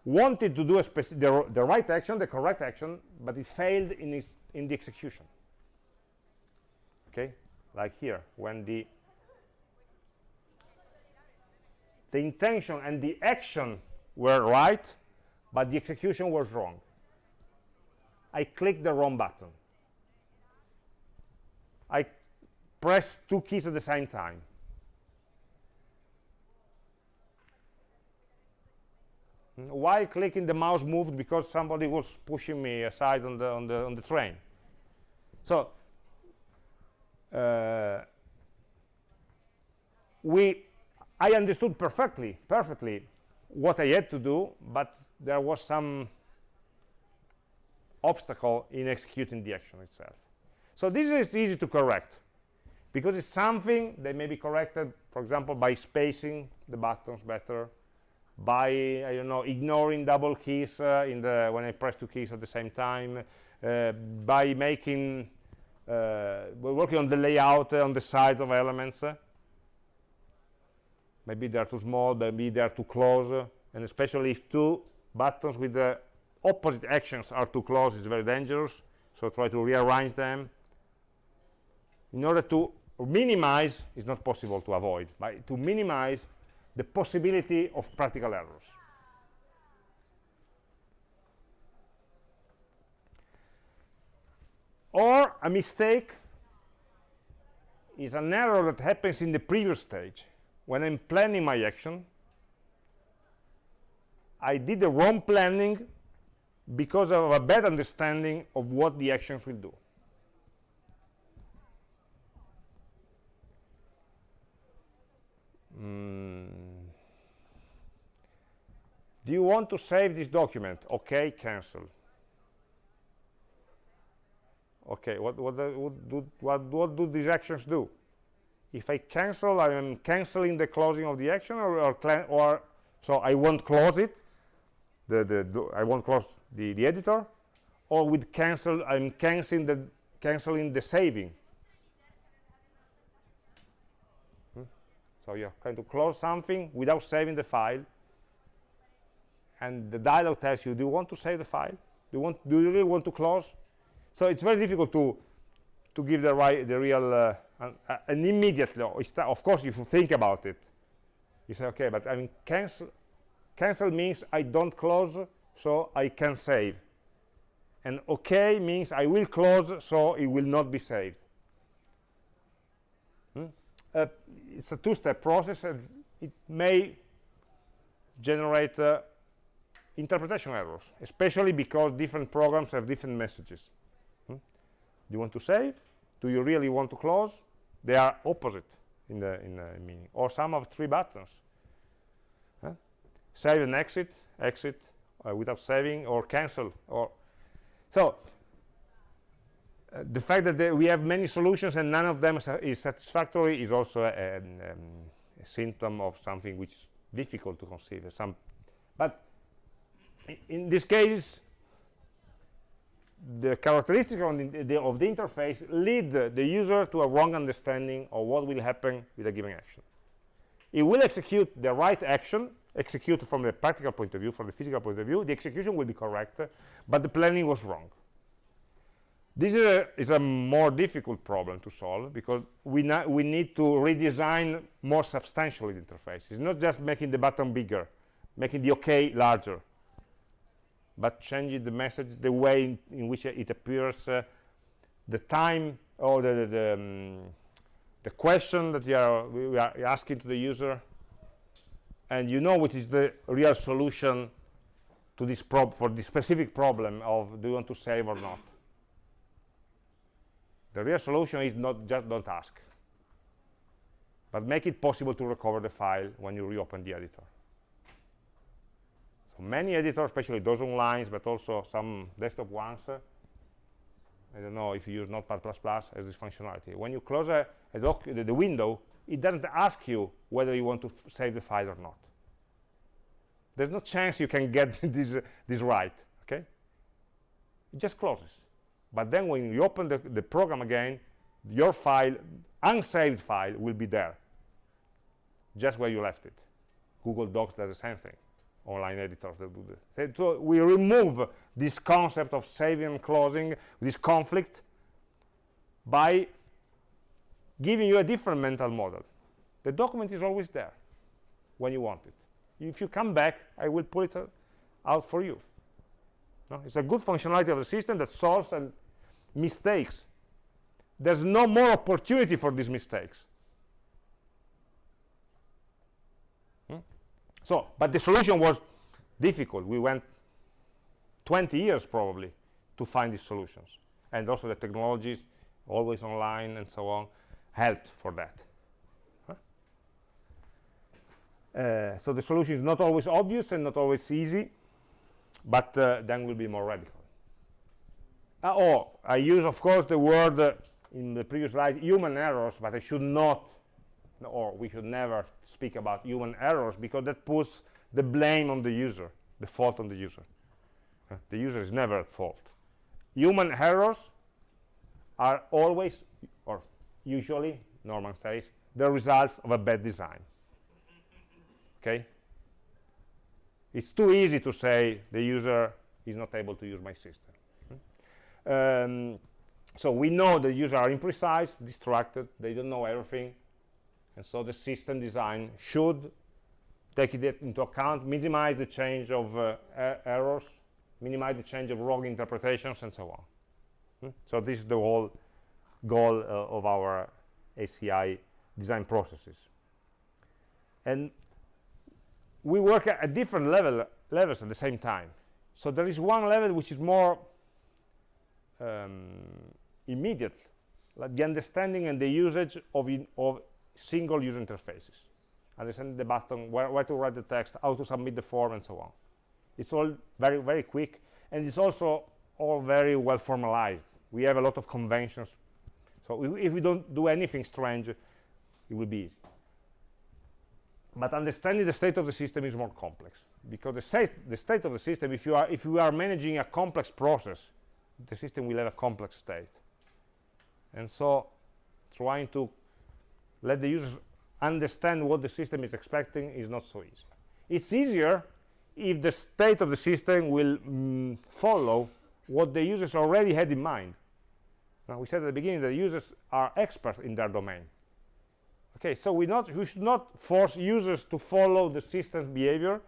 wanted to do the, the right action, the correct action, but it failed in, its, in the execution. Okay, like here, when the the intention and the action were right, but the execution was wrong. I clicked the wrong button. I press two keys at the same time. While clicking, the mouse moved because somebody was pushing me aside on the on the on the train. So uh, we, I understood perfectly, perfectly what I had to do, but there was some obstacle in executing the action itself. So this is easy to correct because it's something that may be corrected, for example, by spacing the buttons better, by, I don't know, ignoring double keys uh, in the when I press two keys at the same time, uh, by making, uh, we're working on the layout uh, on the sides of elements. maybe they're too small, maybe they're too close, and especially if two buttons with the opposite actions are too close, it's very dangerous. So try to rearrange them in order to minimize it's not possible to avoid but to minimize the possibility of practical errors or a mistake is an error that happens in the previous stage when I'm planning my action I did the wrong planning because of a bad understanding of what the actions will do. Mm. Do you want to save this document? Okay, cancel. Okay, what, what, what, do, what, what do these actions do? If I cancel, I am canceling the closing of the action, or, or, or so I won't close it. The, the, I won't close the, the editor, or with cancel, I'm canceling the canceling the saving. Hmm? So you're going to close something without saving the file, and the dialog tells you, do you want to save the file? Do you want? Do you really want to close? So it's very difficult to to give the right, the real, uh, an, an immediately. Of course, if you think about it, you say, okay, but I mean, cancel. Cancel means I don't close, so I can save. And OK means I will close, so it will not be saved. Uh, it's a two-step process, and it may generate uh, interpretation errors, especially because different programs have different messages. Hmm? Do you want to save? Do you really want to close? They are opposite in the, in the meaning. Or some of three buttons. Huh? Save and exit, exit uh, without saving, or cancel. Or so the fact that we have many solutions and none of them is satisfactory is also a, um, a symptom of something which is difficult to conceive. Some, but in this case, the characteristics of the, the, of the, interface lead the user to a wrong understanding of what will happen with a given action. It will execute the right action, execute from the practical point of view, from the physical point of view. The execution will be correct, but the planning was wrong. This is a, is a more difficult problem to solve because we, we need to redesign more substantially the interface. It's not just making the button bigger, making the OK larger, but changing the message, the way in, in which it appears, uh, the time or the, the, the, um, the question that are, we are asking to the user, and you know what is the real solution to this prob for this specific problem of do you want to save or not. The real solution is not just don't ask, but make it possible to recover the file when you reopen the editor. So many editors, especially those online, but also some desktop ones, uh, I don't know if you use Notepad++ as this functionality. When you close a, a the, the, window, it doesn't ask you whether you want to save the file or not. There's no chance you can get this, uh, this right, okay? It just closes. But then when you open the, the program again, your file, unsaved file, will be there, just where you left it. Google Docs does the same thing online editors that do this. So we remove this concept of saving and closing, this conflict, by giving you a different mental model. The document is always there when you want it. If you come back, I will pull it out for you. No? It's a good functionality of the system that solves and mistakes. There's no more opportunity for these mistakes. So, but the solution was difficult. We went 20 years probably to find these solutions. And also the technologies, always online and so on, helped for that. Uh, so the solution is not always obvious and not always easy, but uh, then will be more radical. Uh, oh, I use, of course, the word uh, in the previous slide, human errors, but I should not or we should never speak about human errors because that puts the blame on the user, the fault on the user. Uh, the user is never at fault. Human errors are always, or usually, Norman says, the results of a bad design. Okay? It's too easy to say the user is not able to use my system. Um, so we know the users are imprecise, distracted, they don't know everything, and so the system design should take it into account, minimize the change of uh, er errors, minimize the change of wrong interpretations, and so on. Hmm? So this is the whole goal uh, of our HCI design processes. And we work at, at different level, levels at the same time. so there is one level which is more um, immediate like the understanding and the usage of, in, of single user interfaces. Understand the button where, where to write the text how to submit the form and so on. It's all very very quick and it's also all very well formalized. We have a lot of conventions so if we don't do anything strange it will be easy. But understanding the state of the system is more complex because the state the state of the system if you are if you are managing a complex process the system will have a complex state. And so trying to let the users understand what the system is expecting is not so easy. It's easier if the state of the system will mm, follow what the users already had in mind. Now we said at the beginning that users are experts in their domain. Okay so we not we should not force users to follow the system's behavior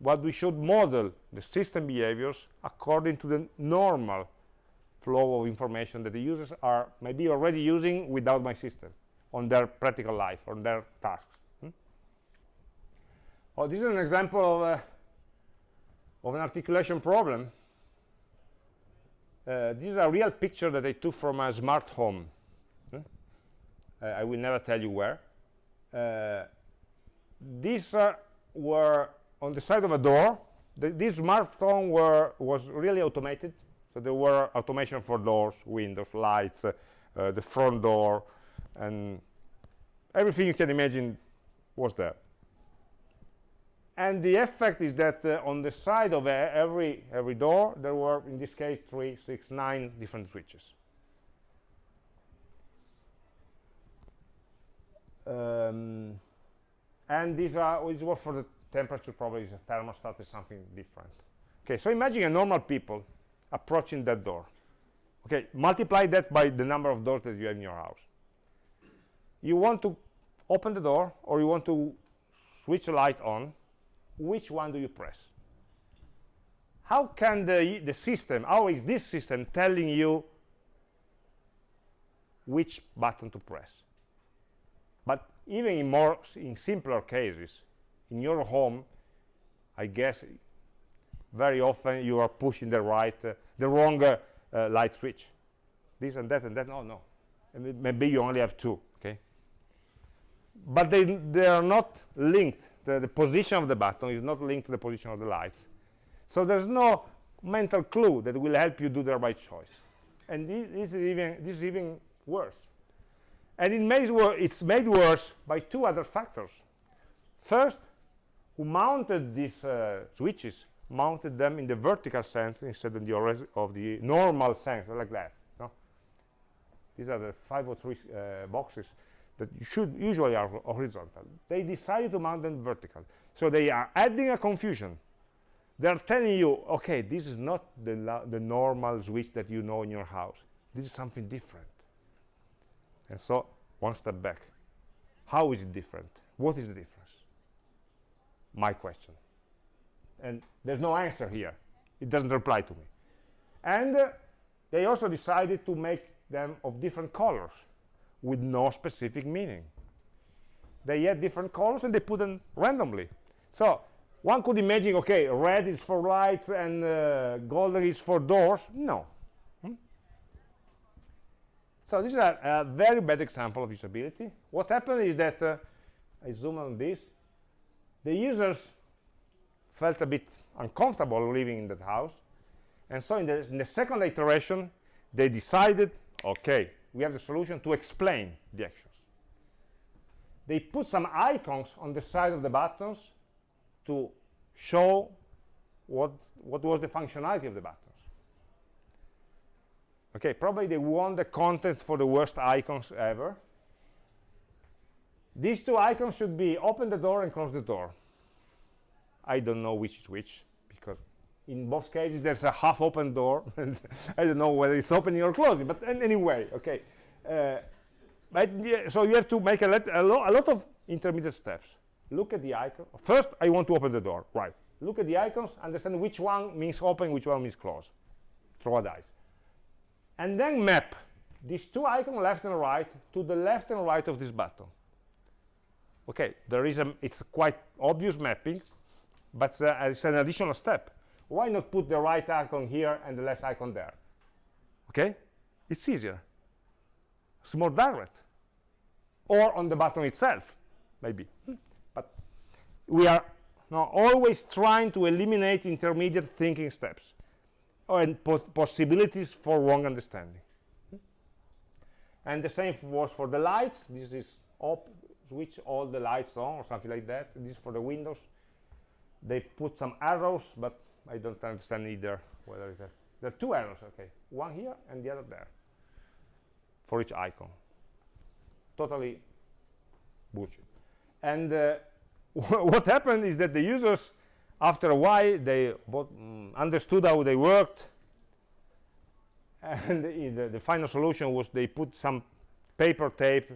but we should model the system behaviors according to the normal flow of information that the users are maybe already using without my system on their practical life on their tasks hmm? oh this is an example of, a, of an articulation problem uh, this is a real picture that I took from a smart home uh, I will never tell you where. Uh, these uh, were on the side of a door. The, this smartphone were, was really automated. So there were automation for doors, windows, lights, uh, uh, the front door, and everything you can imagine was there. And the effect is that uh, on the side of every, every door, there were, in this case, three, six, nine different switches. um, and these are this was for the temperature probably is a thermostat is something different. Okay so imagine a normal people approaching that door. Okay multiply that by the number of doors that you have in your house. You want to open the door or you want to switch the light on which one do you press? How can the the system how is this system telling you which button to press? But even in more in simpler cases in your home i guess very often you are pushing the right uh, the wrong uh, uh, light switch. This and that and that no no. And maybe you only have two okay? But they they are not linked. The, the position of the button is not linked to the position of the lights. So there's no mental clue that will help you do the right choice. And this, this is even this is even worse. And it made it's made worse by two other factors. First who mounted these uh, switches mounted them in the vertical sense instead of the, of the normal sense like that no? these are the 503 uh, boxes that should usually are horizontal. They decided to mount them vertical. So they are adding a confusion. They're telling you okay this is not the, the normal switch that you know in your house. This is something different. And so one step back. How is it different? What is the difference my question. And there's no answer here. It doesn't reply to me. And uh, they also decided to make them of different colors with no specific meaning. They had different colors and they put them randomly. So one could imagine okay red is for lights and uh, golden is for doors. No. So this is a, a, very bad example of usability. What happened is that, uh, I zoom on this, the users felt a bit uncomfortable living in that house. And so in the, in the second iteration, they decided, okay, we have the solution to explain the actions. They put some icons on the side of the buttons to show what, what was the functionality of the buttons okay probably they want the content for the worst icons ever these two icons should be open the door and close the door. I don't know which is which because in both cases there's a half open door i don't know whether it's opening or closing but anyway okay. Uh, but yeah, so you have to make a, let, a, lo a lot of intermediate steps. Look at the icon. First i want to open the door right. Look at the icons understand which one means open which one means close. Throw a dice. And then map these two icons left and right to the left and right of this button okay there is a it's quite obvious mapping but uh, it's an additional step. Why not put the right icon here and the left icon there? Okay it's easier. It's more direct. Or on the button itself maybe. But we are now always trying to eliminate intermediate thinking steps and possibilities for wrong understanding. And the same was for the lights. This is switch all the lights on or something like that this is for the windows. They put some arrows but i don't understand either whether it's a, there are two arrows okay. One here and the other there for each icon. Totally bullshit. And uh, what happened is that the users after a while they both, mm, understood how they worked. And the, the, final solution was they put some paper tape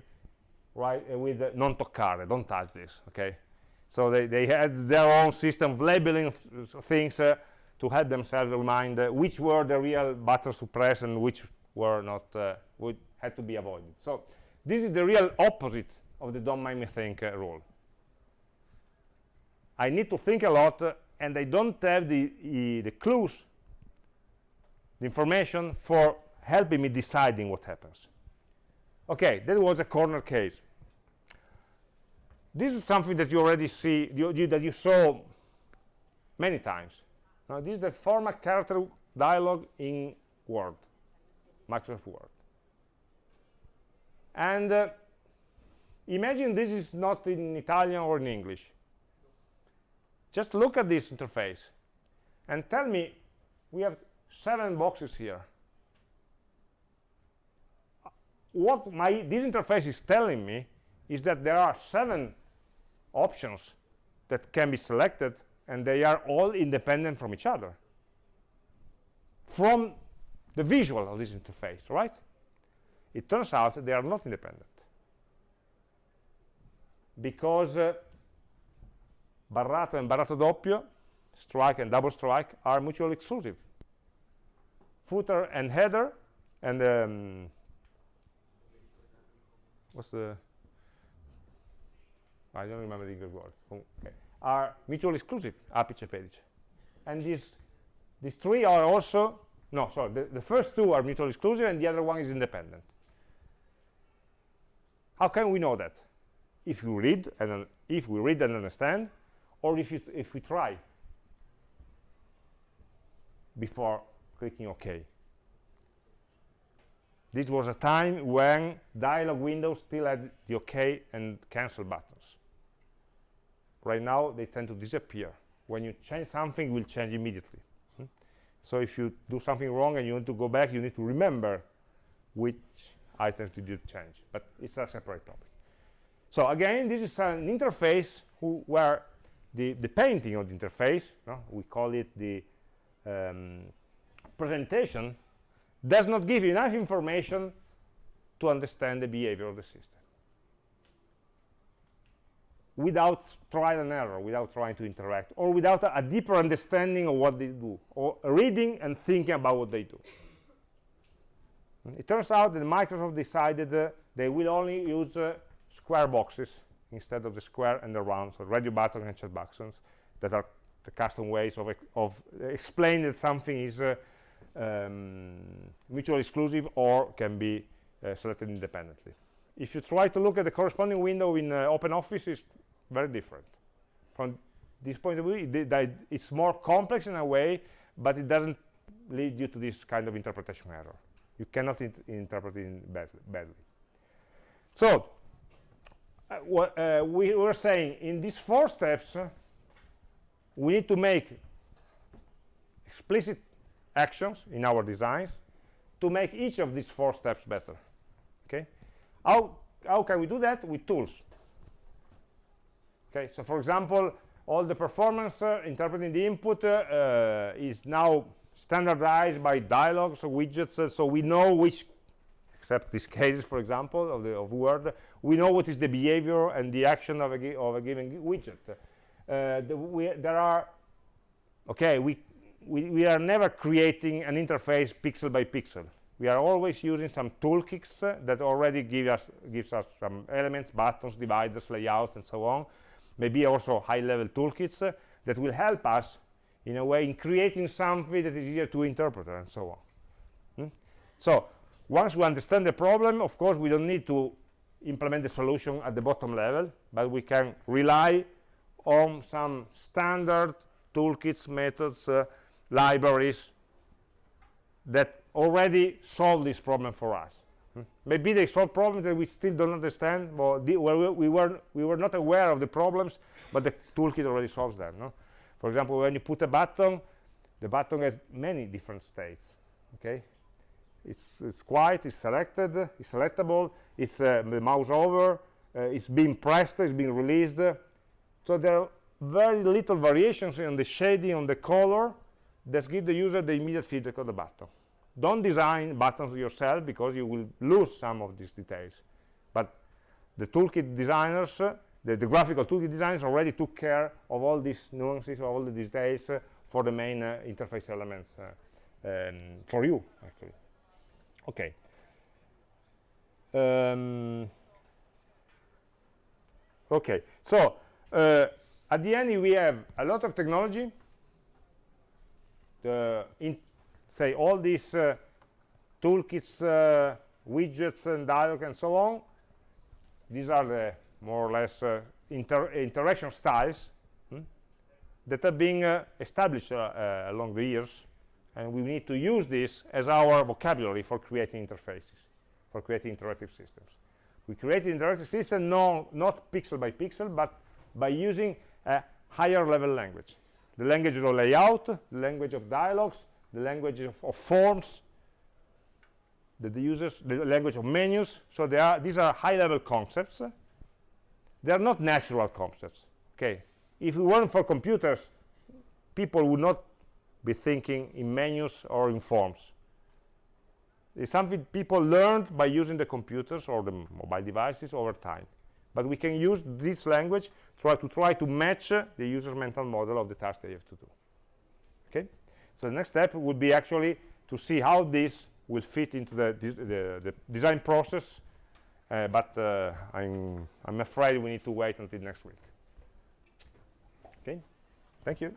right? Uh, with uh, non toccare don't touch this okay? So they, they had their own system of labeling things uh, to help themselves remind uh, which were the real buttons to press and which were not uh, would had to be avoided. So this is the real opposite of the don't make me think uh, rule. I need to think a lot and I don't have the, the clues the information for helping me deciding what happens. Okay that was a corner case this is something that you already see you, you, that you saw many times. Now this is the format character dialog in word microsoft word. And uh, imagine this is not in italian or in english. Just look at this interface and tell me we have seven boxes here. What my this interface is telling me is that there are seven options that can be selected and they are all independent from each other. From the visual of this interface right? It turns out they are not independent. Because uh, barrato and barrato doppio strike and double strike are mutually exclusive. Footer and header and um, what's the I don't remember the English word okay. Eh, are mutually exclusive apice pedice and these these three are also no sorry the, the first two are mutually exclusive and the other one is independent how can we know that if you read and if we read and understand or if, you if we try before clicking OK. This was a time when dialog windows still had the OK and cancel buttons. Right now, they tend to disappear. When you change something, it will change immediately. Hmm? So if you do something wrong and you want to go back, you need to remember which items you did change. But it's a separate topic. So again, this is an interface where the, the painting of the interface, no? we call it the um, presentation, does not give enough information to understand the behavior of the system without trial and error, without trying to interact, or without a, a, deeper understanding of what they do, or reading and thinking about what they do. It turns out that Microsoft decided uh, they will only use uh, square boxes instead of the square and the round, so radio button and chat buttons that are the custom ways of, of explaining that something is uh, um, mutually exclusive or can be uh, selected independently. If you try to look at the corresponding window in uh, OpenOffice, very different. From this point of view, it, it's more complex in a way, but it doesn't lead you to this kind of interpretation error. You cannot interpret it bad badly. So, uh, what uh, we were saying, in these four steps, uh, we need to make explicit actions in our designs to make each of these four steps better okay how how can we do that with tools okay so for example all the performance uh, interpreting the input uh, uh, is now standardized by dialogues or widgets uh, so we know which except these cases for example of the of word we know what is the behavior and the action of a, of a given widget uh, the, we, there are okay we we, we are never creating an interface pixel by pixel. We are always using some toolkits uh, that already give us, gives us some elements, buttons, dividers, layouts, and so on. Maybe also high-level toolkits uh, that will help us in a way in creating something that is easier to interpret and so on Hmm? so once we understand the problem of course we don't need to implement the solution at the bottom level but we can rely on some standard toolkits methods uh, libraries that already solve this problem for us? Maybe they solve problems that we still don't understand well, the, well, we, we were we were not aware of the problems but the toolkit already solves them no? for example when you put a button the button has many different states okay? It's, it's quiet it's selected it's selectable it's uh, the mouse over uh, it's being pressed it's being released. So there are very little variations in the shading on the color that give the user the immediate feedback of the button don't design buttons yourself because you will lose some of these details. But the toolkit designers uh, the, the, graphical toolkit designers already took care of all these nuances all the details uh, for the main uh, interface elements uh, um, for you actually. Okay. Um, okay. So uh, at the end we have a lot of technology. The in say all these uh, toolkits uh, widgets and dialog and so on these are the more or less uh, inter interaction styles hmm, that are being uh, established uh, uh, along the years. And we need to use this as our vocabulary for creating interfaces for creating interactive systems. We create interactive system no, not pixel by pixel but by using a higher level language. The language of layout the language of dialogues the language of, of forms the, the users the language of menus. So they are these are high level concepts. They are not natural concepts okay? If it weren't for computers people would not be thinking in menus or in forms. It's something people learned by using the computers or the mobile devices over time. But we can use this language try to try to match the user's mental model of the task they have to do okay so the next step would be actually to see how this will fit into the, the, the design process. Uh, but uh, I'm, I'm afraid we need to wait until next week. Okay? Thank you